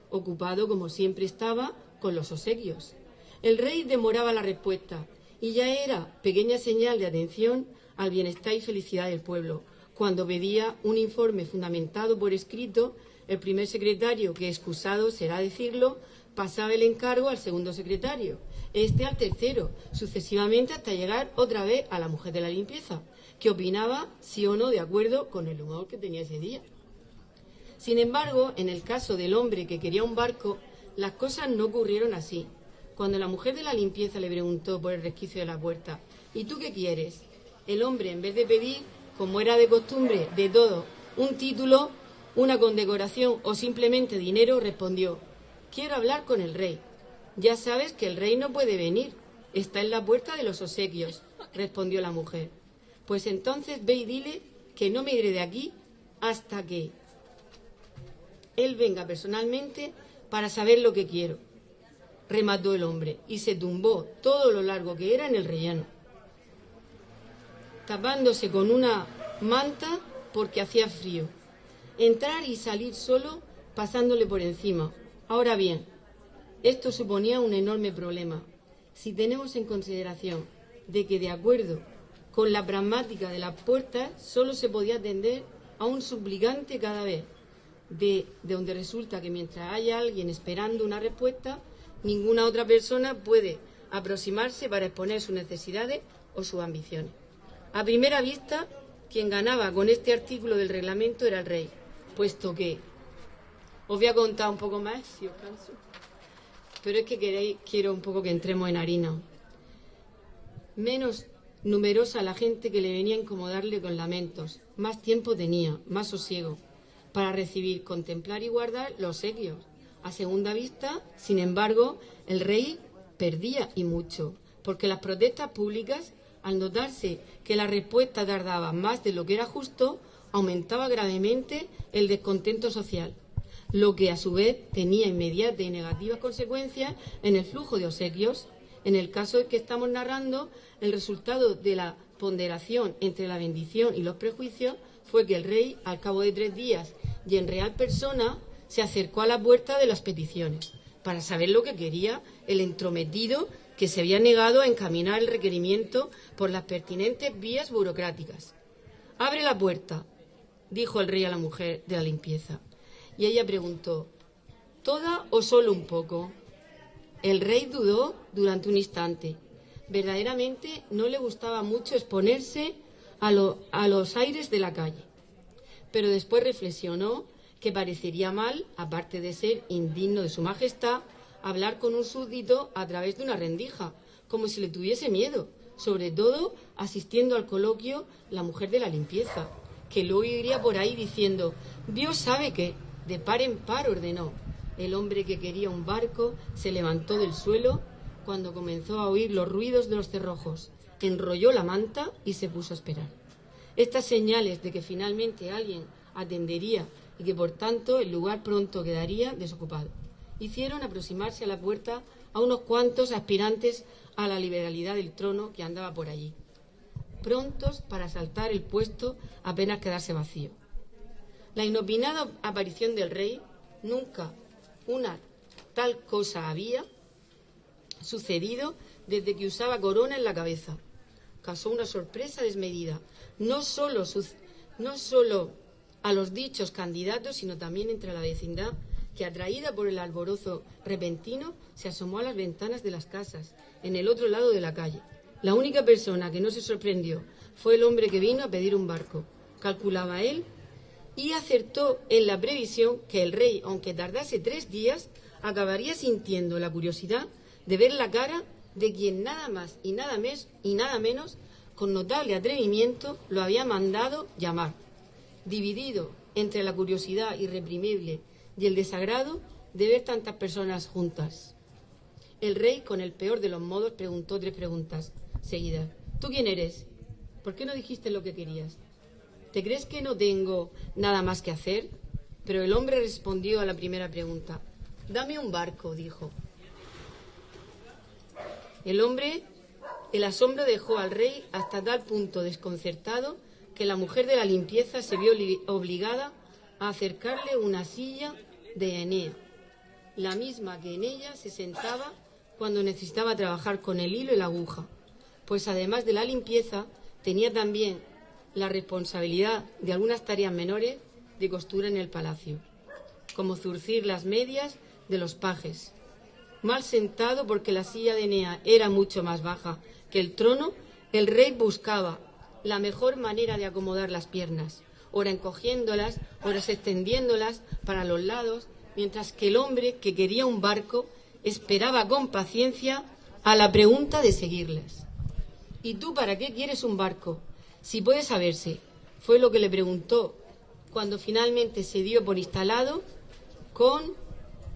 ocupado como siempre estaba con los obsequios. El rey demoraba la respuesta y ya era pequeña señal de atención al bienestar y felicidad del pueblo, cuando pedía un informe fundamentado por escrito, el primer secretario, que excusado será decirlo, pasaba el encargo al segundo secretario, este al tercero, sucesivamente hasta llegar otra vez a la mujer de la limpieza, que opinaba sí o no de acuerdo con el humor que tenía ese día. Sin embargo, en el caso del hombre que quería un barco, las cosas no ocurrieron así. Cuando la mujer de la limpieza le preguntó por el resquicio de la puerta, ¿y tú qué quieres? El hombre, en vez de pedir, como era de costumbre de todo, un título, una condecoración o simplemente dinero, respondió, quiero hablar con el rey. Ya sabes que el rey no puede venir, está en la puerta de los obsequios, respondió la mujer. Pues entonces ve y dile que no me iré de aquí hasta que él venga personalmente para saber lo que quiero. Remató el hombre y se tumbó todo lo largo que era en el rellano, tapándose con una manta porque hacía frío. Entrar y salir solo pasándole por encima. Ahora bien, esto suponía un enorme problema. Si tenemos en consideración de que de acuerdo con la pragmática de las puertas solo se podía atender a un suplicante cada vez, de, de donde resulta que mientras haya alguien esperando una respuesta, ninguna otra persona puede aproximarse para exponer sus necesidades o sus ambiciones. A primera vista, quien ganaba con este artículo del reglamento era el rey, puesto que os voy a contar un poco más, si os canso, pero es que queréis, quiero un poco que entremos en harina. Menos numerosa la gente que le venía a incomodarle con lamentos, más tiempo tenía, más sosiego, para recibir, contemplar y guardar los sequios. A segunda vista, sin embargo, el rey perdía y mucho, porque las protestas públicas, al notarse que la respuesta tardaba más de lo que era justo, aumentaba gravemente el descontento social, lo que a su vez tenía inmediatas y negativas consecuencias en el flujo de obsequios. En el caso que estamos narrando, el resultado de la ponderación entre la bendición y los prejuicios fue que el rey, al cabo de tres días y en real persona, se acercó a la puerta de las peticiones para saber lo que quería el entrometido que se había negado a encaminar el requerimiento por las pertinentes vías burocráticas. Abre la puerta, dijo el rey a la mujer de la limpieza. Y ella preguntó, ¿toda o solo un poco? El rey dudó durante un instante. Verdaderamente no le gustaba mucho exponerse a, los aires de la calle. Pero después reflexionó que parecería mal, aparte de ser indigno de su majestad, hablar con un súbdito a través de una rendija, como si le tuviese miedo, sobre todo asistiendo al coloquio la mujer de la limpieza, que luego iría por ahí diciendo, Dios sabe que, de par en par ordenó. El hombre que quería un barco se levantó del suelo cuando comenzó a oír los ruidos de los cerrojos, enrolló la manta y se puso a esperar. Estas señales de que finalmente alguien atendería y que por tanto el lugar pronto quedaría desocupado hicieron aproximarse a la puerta a unos cuantos aspirantes a la liberalidad del trono que andaba por allí, prontos para asaltar el puesto apenas quedarse vacío. La inopinada aparición del rey, nunca una tal cosa había sucedido desde que usaba corona en la cabeza. Causó una sorpresa desmedida, no solo, no solo a los dichos candidatos, sino también entre la vecindad que atraída por el alborozo repentino se asomó a las ventanas de las casas, en el otro lado de la calle. La única persona que no se sorprendió fue el hombre que vino a pedir un barco. Calculaba él y acertó en la previsión que el rey, aunque tardase tres días, acabaría sintiendo la curiosidad de ver la cara de quien nada más y nada, mes, y nada menos, con notable atrevimiento, lo había mandado llamar. Dividido entre la curiosidad irreprimible y el desagrado de ver tantas personas juntas. El rey, con el peor de los modos, preguntó tres preguntas seguidas. ¿Tú quién eres? ¿Por qué no dijiste lo que querías? ¿Te crees que no tengo nada más que hacer? Pero el hombre respondió a la primera pregunta. Dame un barco, dijo. El hombre, el asombro dejó al rey hasta tal punto desconcertado que la mujer de la limpieza se vio obligada a acercarle una silla de Enea, la misma que en ella se sentaba cuando necesitaba trabajar con el hilo y la aguja, pues además de la limpieza tenía también la responsabilidad de algunas tareas menores de costura en el palacio, como zurcir las medias de los pajes. Mal sentado porque la silla de Enea era mucho más baja que el trono, el rey buscaba la mejor manera de acomodar las piernas, ora encogiéndolas, horas extendiéndolas para los lados, mientras que el hombre que quería un barco esperaba con paciencia a la pregunta de seguirlas. ¿Y tú para qué quieres un barco? Si puede saberse, fue lo que le preguntó cuando finalmente se dio por instalado con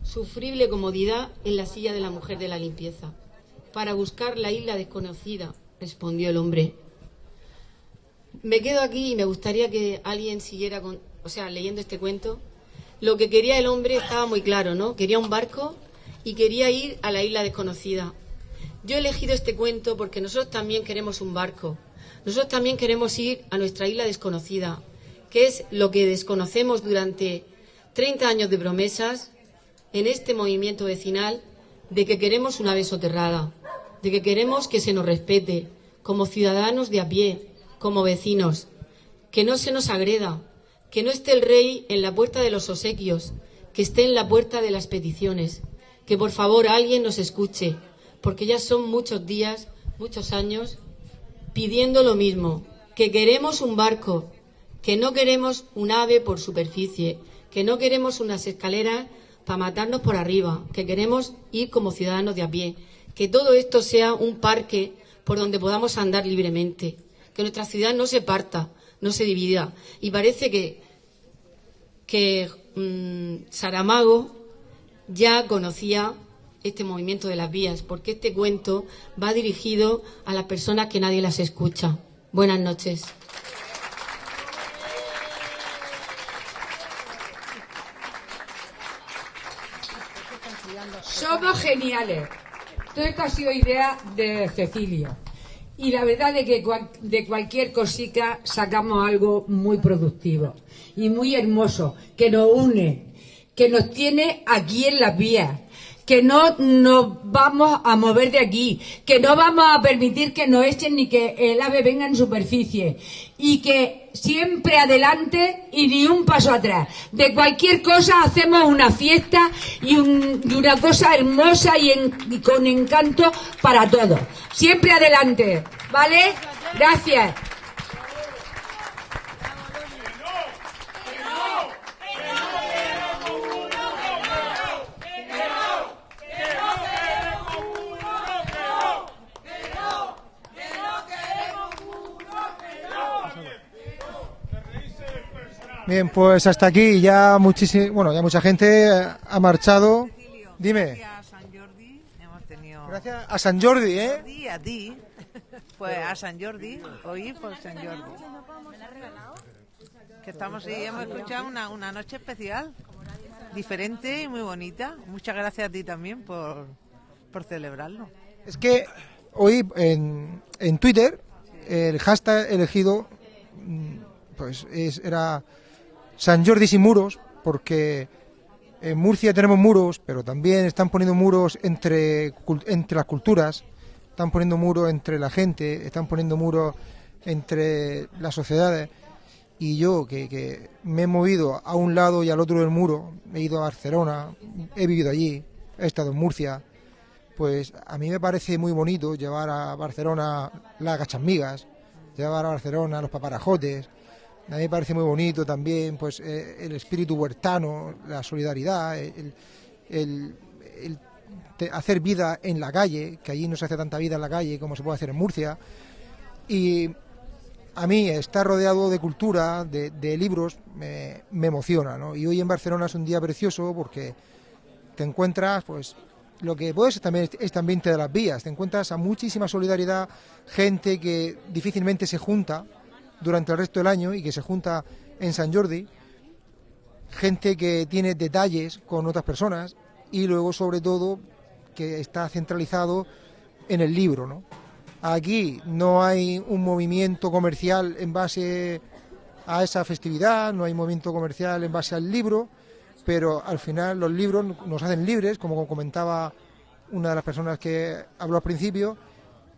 sufrible comodidad en la silla de la mujer de la limpieza. Para buscar la isla desconocida, respondió el hombre. Me quedo aquí y me gustaría que alguien siguiera con, o sea, leyendo este cuento. Lo que quería el hombre estaba muy claro, ¿no? Quería un barco y quería ir a la isla desconocida. Yo he elegido este cuento porque nosotros también queremos un barco. Nosotros también queremos ir a nuestra isla desconocida, que es lo que desconocemos durante 30 años de promesas en este movimiento vecinal de que queremos una vez soterrada, de que queremos que se nos respete como ciudadanos de a pie, como vecinos, que no se nos agreda, que no esté el rey en la puerta de los obsequios, que esté en la puerta de las peticiones, que por favor alguien nos escuche, porque ya son muchos días, muchos años, pidiendo lo mismo, que queremos un barco, que no queremos un ave por superficie, que no queremos unas escaleras para matarnos por arriba, que queremos ir como ciudadanos de a pie, que todo esto sea un parque por donde podamos andar libremente, que nuestra ciudad no se parta, no se divida. Y parece que, que mm, Saramago ya conocía este movimiento de las vías, porque este cuento va dirigido a las personas que nadie las escucha. Buenas noches. Somos geniales. Todo esto ha sido idea de Cecilia. Y la verdad es que de cualquier cosita sacamos algo muy productivo y muy hermoso, que nos une, que nos tiene aquí en las vías, que no nos vamos a mover de aquí, que no vamos a permitir que nos echen ni que el ave venga en superficie y que siempre adelante y ni un paso atrás. De cualquier cosa hacemos una fiesta y, un- y una cosa hermosa y con encanto para todos. Siempre adelante, ¿vale? Gracias. Bien, pues hasta aquí ya muchísimo, bueno, ya mucha gente ha marchado. Dime. Gracias a San Jordi, ¿eh? A ti, pues a San Jordi, hoy por San Jordi. Que estamos y hemos escuchado una, una noche especial, diferente y muy bonita. Muchas gracias a ti también por, por celebrarlo. Es que hoy en, en Twitter el hashtag elegido mm, pues es, era San Jordi sin muros porque en Murcia tenemos muros, pero también están poniendo muros entre, entre las culturas, están poniendo muros entre la gente, están poniendo muros entre las sociedades. Y yo, que, que me he movido a un lado y al otro del muro, he ido a Barcelona, he vivido allí, he estado en Murcia, pues a mí me parece muy bonito llevar a Barcelona las gachamigas, llevar a Barcelona los paparajotes. A mí me parece muy bonito también pues eh, el espíritu huertano, la solidaridad, el, te- hacer vida en la calle, que allí no se hace tanta vida en la calle como se puede hacer en Murcia. Y a mí estar rodeado de cultura, de, libros, me, emociona. ¿no? Y hoy en Barcelona es un día precioso porque te encuentras, pues, lo que puedes también es este ambiente de las vías. Te encuentras a muchísima solidaridad, gente que difícilmente se junta durante el resto del año y que se junta en San Jordi, gente que tiene detalles con otras personas y luego, sobre todo, que está centralizado en el libro, ¿no? Aquí no hay un movimiento comercial en base a esa festividad, no hay movimiento comercial en base al libro, pero al final los libros nos hacen libres, como comentaba una de las personas que habló al principio,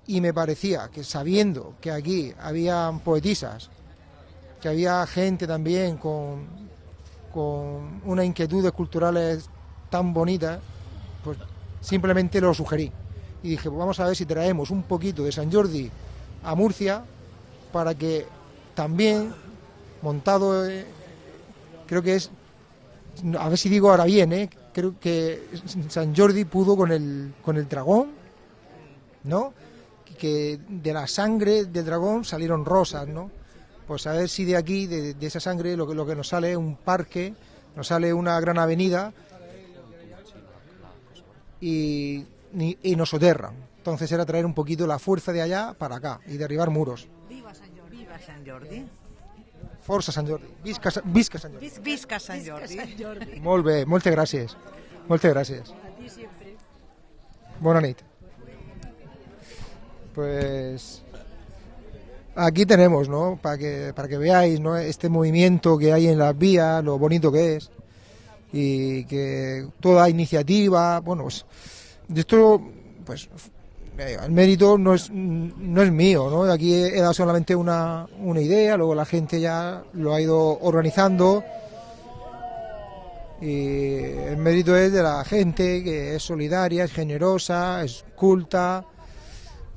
y me parecía que sabiendo que aquí había poetisas, que había gente también con, con unas inquietudes culturales tan bonitas, pues simplemente lo sugerí. Y dije, pues vamos a ver si traemos un poquito de San Jordi a Murcia para que también, montado, eh, creo que es, a ver si digo ahora bien, eh, creo que San Jordi pudo con el, con el dragón, ¿no? Que de la sangre del dragón salieron rosas, ¿no? Pues a ver si de aquí, de, de esa sangre, lo que, lo que nos sale es un parque, nos sale una gran avenida y, y nos soterran. Entonces era traer un poquito la fuerza de allá para acá y derribar muros. Viva San Jordi. Viva San Jordi. Força Sant Jordi. Visca, visca Sant Jordi. Vis- Visca Sant Jordi. Molt bé, moltes gràcies. Moltes gràcies. A ti siempre. Bona nit. Pues aquí tenemos, ¿no? Para que, para que veáis, ¿no? Este movimiento que hay en las vías, lo bonito que es. Y que toda iniciativa, bueno, pues de esto, pues eh, el mérito no es, no es mío, ¿no? Aquí he dado solamente una, una idea, luego la gente ya lo ha ido organizando Y el mérito es de la gente que es solidaria, es generosa, es culta,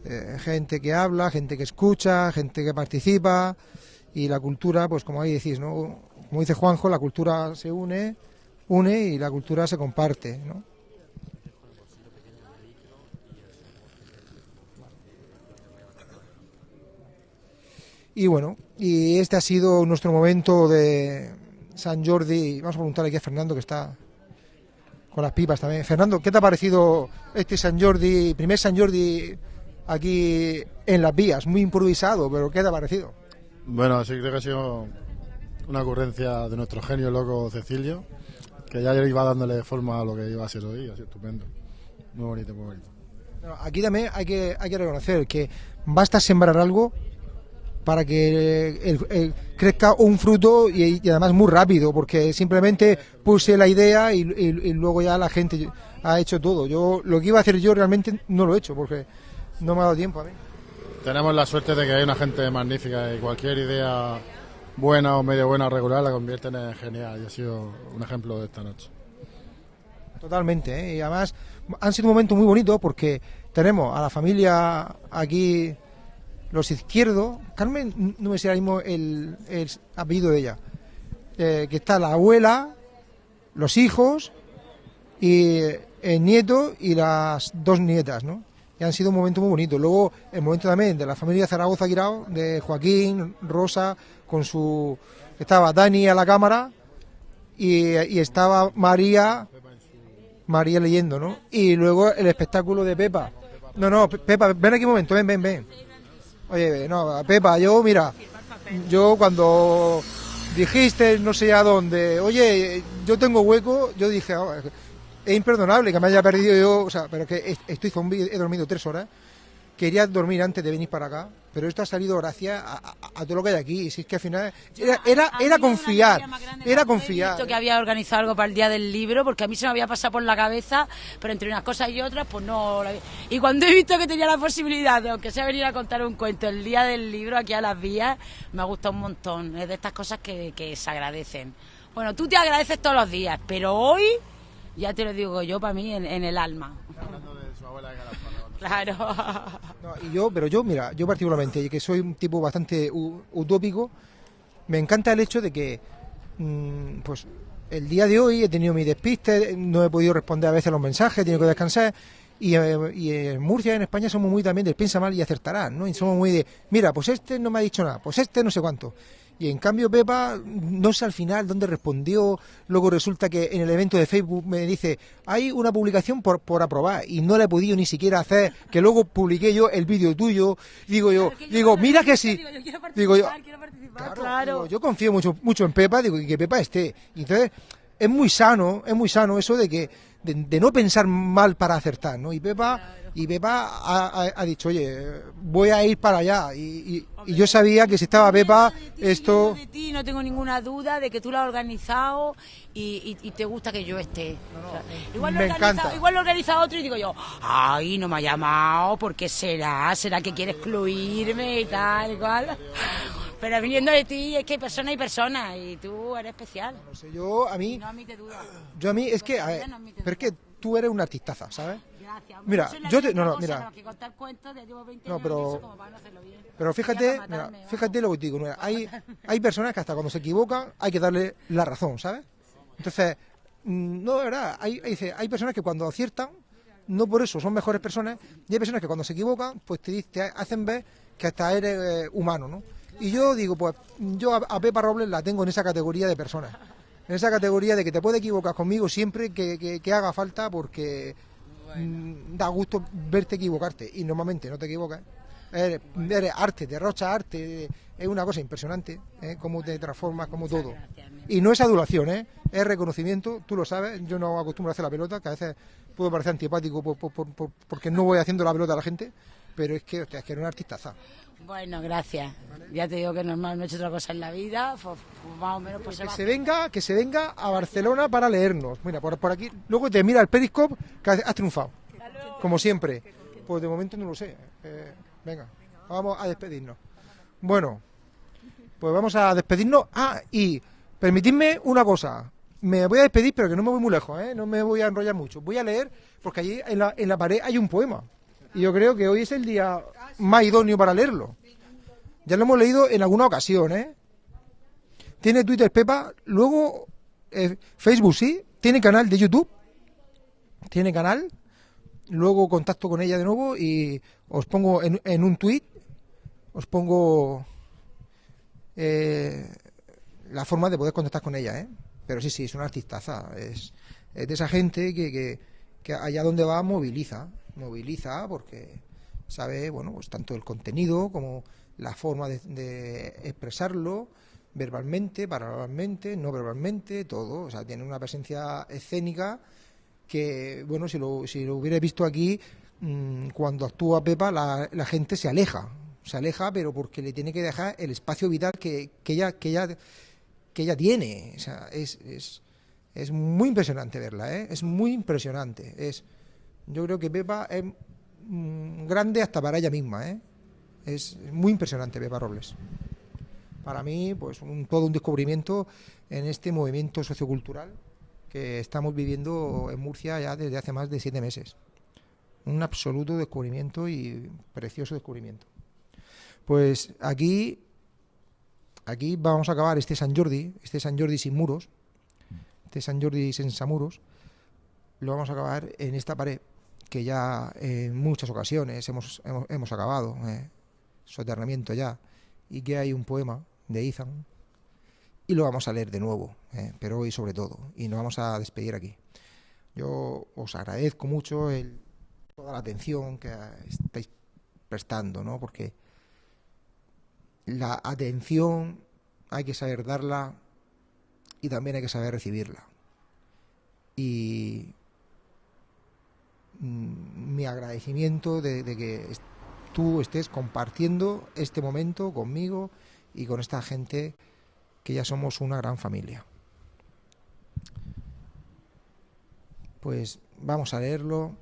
eh, gente que habla, gente que escucha, gente que participa y la cultura, pues como ahí decís, ¿no? Como dice Juanjo, la cultura se une, une y la cultura se comparte, ¿no? Y bueno, y este ha sido nuestro momento de San Jordi. Vamos a preguntarle aquí a Fernando que está con las pipas también. Fernando, ¿qué te ha parecido este San Jordi, primer San Jordi aquí en las vías? Muy improvisado, pero ¿qué te ha parecido? Bueno, sí creo que ha sido una ocurrencia de nuestro genio loco Cecilio, que ya iba dándole forma a lo que iba a ser hoy, así estupendo. Muy bonito, muy bonito. Aquí también hay que, hay que reconocer que basta sembrar algo para que el- el- crezca un fruto y, y además muy rápido, porque simplemente puse la idea y, y- y luego ya la gente ha hecho todo. Yo lo que iba a hacer yo realmente no lo he hecho, porque no me ha dado tiempo a mí. Tenemos la suerte de que hay una gente magnífica y cualquier idea buena o medio buena o regular la convierten en genial y ha sido un ejemplo de esta noche. Totalmente, ¿eh? y además han sido momentos muy bonitos porque tenemos a la familia aquí, los izquierdos, Carmen, no me sé ahora mismo el, el apellido de ella, eh, que está la abuela, los hijos y el nieto y las dos nietas, ¿no? Y han sido un momento muy bonito. Luego el momento también de la familia Zaragoza Guirao, de Joaquín, Rosa, con su... Estaba Dani a la cámara y, estaba María María leyendo, ¿no? Y luego el espectáculo de Pepa. No, no, Pe- Pepa, ven aquí un momento, ven, ven, ven. Oye, no, Pepa, yo, mira, yo cuando dijiste no sé a dónde, oye, yo tengo hueco, yo dije, "Oh, es imperdonable que me haya perdido yo, o sea, pero que est- estoy zombie, he dormido tres horas, quería dormir antes de venir para acá, pero esto ha salido gracias a, a- a todo lo que hay aquí, y si es que al final era, era, era confiar, era confiar. visto que había organizado algo para el día del libro, porque a mí se me había pasado por la cabeza, pero entre unas cosas y otras, pues no. Y cuando he visto que tenía la posibilidad de, aunque sea venir a contar un cuento el día del libro aquí a las vías, me ha gustado un montón. Es de estas cosas que, que se agradecen. Bueno, tú te agradeces todos los días, pero hoy, ya te lo digo yo, para mí, en, en el alma. Claro. No, y yo, pero yo, mira, yo particularmente, que soy un tipo bastante utópico, me encanta el hecho de que, mm, pues, el día de hoy he tenido mi despiste, no he podido responder a veces los mensajes, he tenido que descansar. Y, eh, y en Murcia, en España, somos muy también de piensa mal y acertarás, ¿no? Y somos muy de, mira, pues este no me ha dicho nada, pues este no sé cuánto. Y en cambio Pepa, no sé al final dónde respondió, luego resulta que en el evento de Facebook me dice, hay una publicación por, por aprobar y no la he podido ni siquiera hacer, que luego publiqué yo el vídeo tuyo, digo yo, digo, mira que sí, digo yo, claro, digo, yo confío mucho, mucho en Pepa, digo, y que Pepa esté. Y entonces, es muy sano, es muy sano eso de que, de, de no pensar mal para acertar, ¿no? Y Pepa, y Pepa ha, ha- ha dicho, oye, voy a ir para allá. Y, y- y yo sabía que si estaba Pepa, esto... de ti no tengo ninguna duda de que tú lo has organizado y, te gusta que yo esté. O sea, igual, lo me encanta. igual lo organiza otro y digo yo, ay, no me ha llamado, ¿por qué será? ¿Será que quiere excluirme y tal y cual? Pero viniendo de ti es que hay personas y personas y tú eres especial. Yo, a mí, No admite duda. yo a mí, es que, a ver, pero es que tú eres una artistaza, ¿sabes? Gracias. Mira, yo te- no, no, mira. con la que contar cuentos, ya llevo 20 No, pero- en eso como para no hacerlo bien. Pero fíjate, mira, fíjate lo que te digo, Nuria, hay, hay personas que hasta cuando se equivocan hay que darle la razón, ¿sabes? Entonces, mm, no, de verdad, hay, hay, hay personas que cuando aciertan, no por eso son mejores personas, y hay personas que cuando se equivocan, pues te, te hacen ver que hasta eres eh, humano, ¿no? Y yo digo, pues yo a, Pepa Robles la tengo en esa categoría de personas, en esa categoría de que te puede equivocar conmigo siempre que, que- que haga falta porque mm, da gusto verte equivocarte y normalmente no te equivocas. Eres, eres arte, derrocha arte, es una cosa impresionante, ¿eh? cómo te transformas, como todo. Y no es adulación, ¿eh? es reconocimiento, tú lo sabes, yo no acostumbro a hacer la pelota, que a veces puedo parecer antipático por- por- por- por- porque no voy haciendo la pelota a la gente, pero es que, hostia, es que eres una artistaza. Bueno, gracias. Ya te digo que normal no he hecho otra cosa en la vida, pues, más o menos pues Que se venga, que se venga a Barcelona para leernos. Mira, por, por aquí, luego te mira el Periscope que has, has triunfado, como siempre. Pues de momento no lo sé. Eh, venga, vamos a despedirnos. Bueno, pues vamos a despedirnos. Ah, y permitidme una cosa. me voy a despedir, pero que no me voy muy lejos, ¿eh? no me voy a enrollar mucho. Voy a leer, porque allí en la, en la pared hay un poema. Y yo creo que hoy es el día más idóneo para leerlo. Ya lo hemos leído en alguna ocasión, ¿eh? Tiene Twitter Pepa, luego eh, Facebook sí, tiene canal de YouTube, tiene canal, luego contacto con ella de nuevo y os pongo en, un tweet, os pongo eh, la forma de poder contactar con ella, ¿eh? Pero sí, sí, es una artistaza, es, es de esa gente que, que, que allá donde va moviliza, moviliza porque sabe, bueno, pues tanto el contenido como la forma de, de expresarlo verbalmente, paraverbalmente, no verbalmente, todo. O sea, tiene una presencia escénica que, bueno, si lo, si lo hubiera visto aquí, mmm, cuando actúa Pepa, la, gente se aleja. Se aleja, pero porque le tiene que dejar el espacio vital que, que ella, que ella, que ella tiene. O sea, es, es, es muy impresionante verla, ¿eh? Es muy impresionante. Es, yo creo que Pepa es grande hasta para ella misma, ¿eh? Es muy impresionante Pepa Robles para mí, pues un, todo un descubrimiento en este movimiento sociocultural que estamos viviendo en Murcia ya desde hace más de siete meses. Un absoluto descubrimiento y precioso descubrimiento. Pues aquí, aquí vamos a acabar este San Jordi, este San Jordi sin muros, este San Jordi sin muros, lo vamos a acabar en esta pared que ya en muchas ocasiones hemos, hemos, acabado, eh, soterramiento ya, y que hay un poema de Ethan y lo vamos a leer de nuevo, eh, pero hoy sobre todo, y nos vamos a despedir aquí. Yo os agradezco mucho toda la atención que estáis prestando, ¿no? porque la atención hay que saber darla y también hay que saber recibirla. Y mi agradecimiento de, de que tú estés compartiendo este momento conmigo y con esta gente que ya somos una gran familia. Pues vamos a leerlo.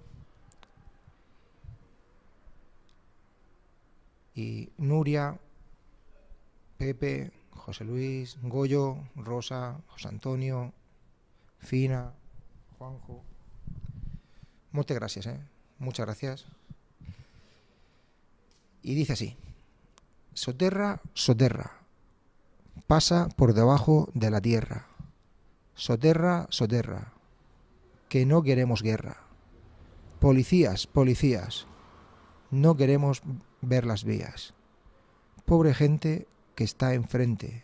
Y Nuria, Pepe, José Luis, Goyo, Rosa, José Antonio, Fina, Juanjo. Muchas gracias, ¿eh? Muchas gracias. Y dice así. Soterra, soterra, pasa por debajo de la tierra. Soterra, soterra, que no queremos guerra. Policías, policías, no queremos ver las vías. Pobre gente que está enfrente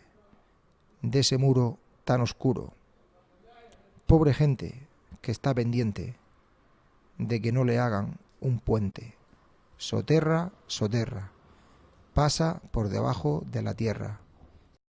de ese muro tan oscuro. Pobre gente que está pendiente de que no le hagan un puente. Soterra, soterra pasa por debajo de la tierra.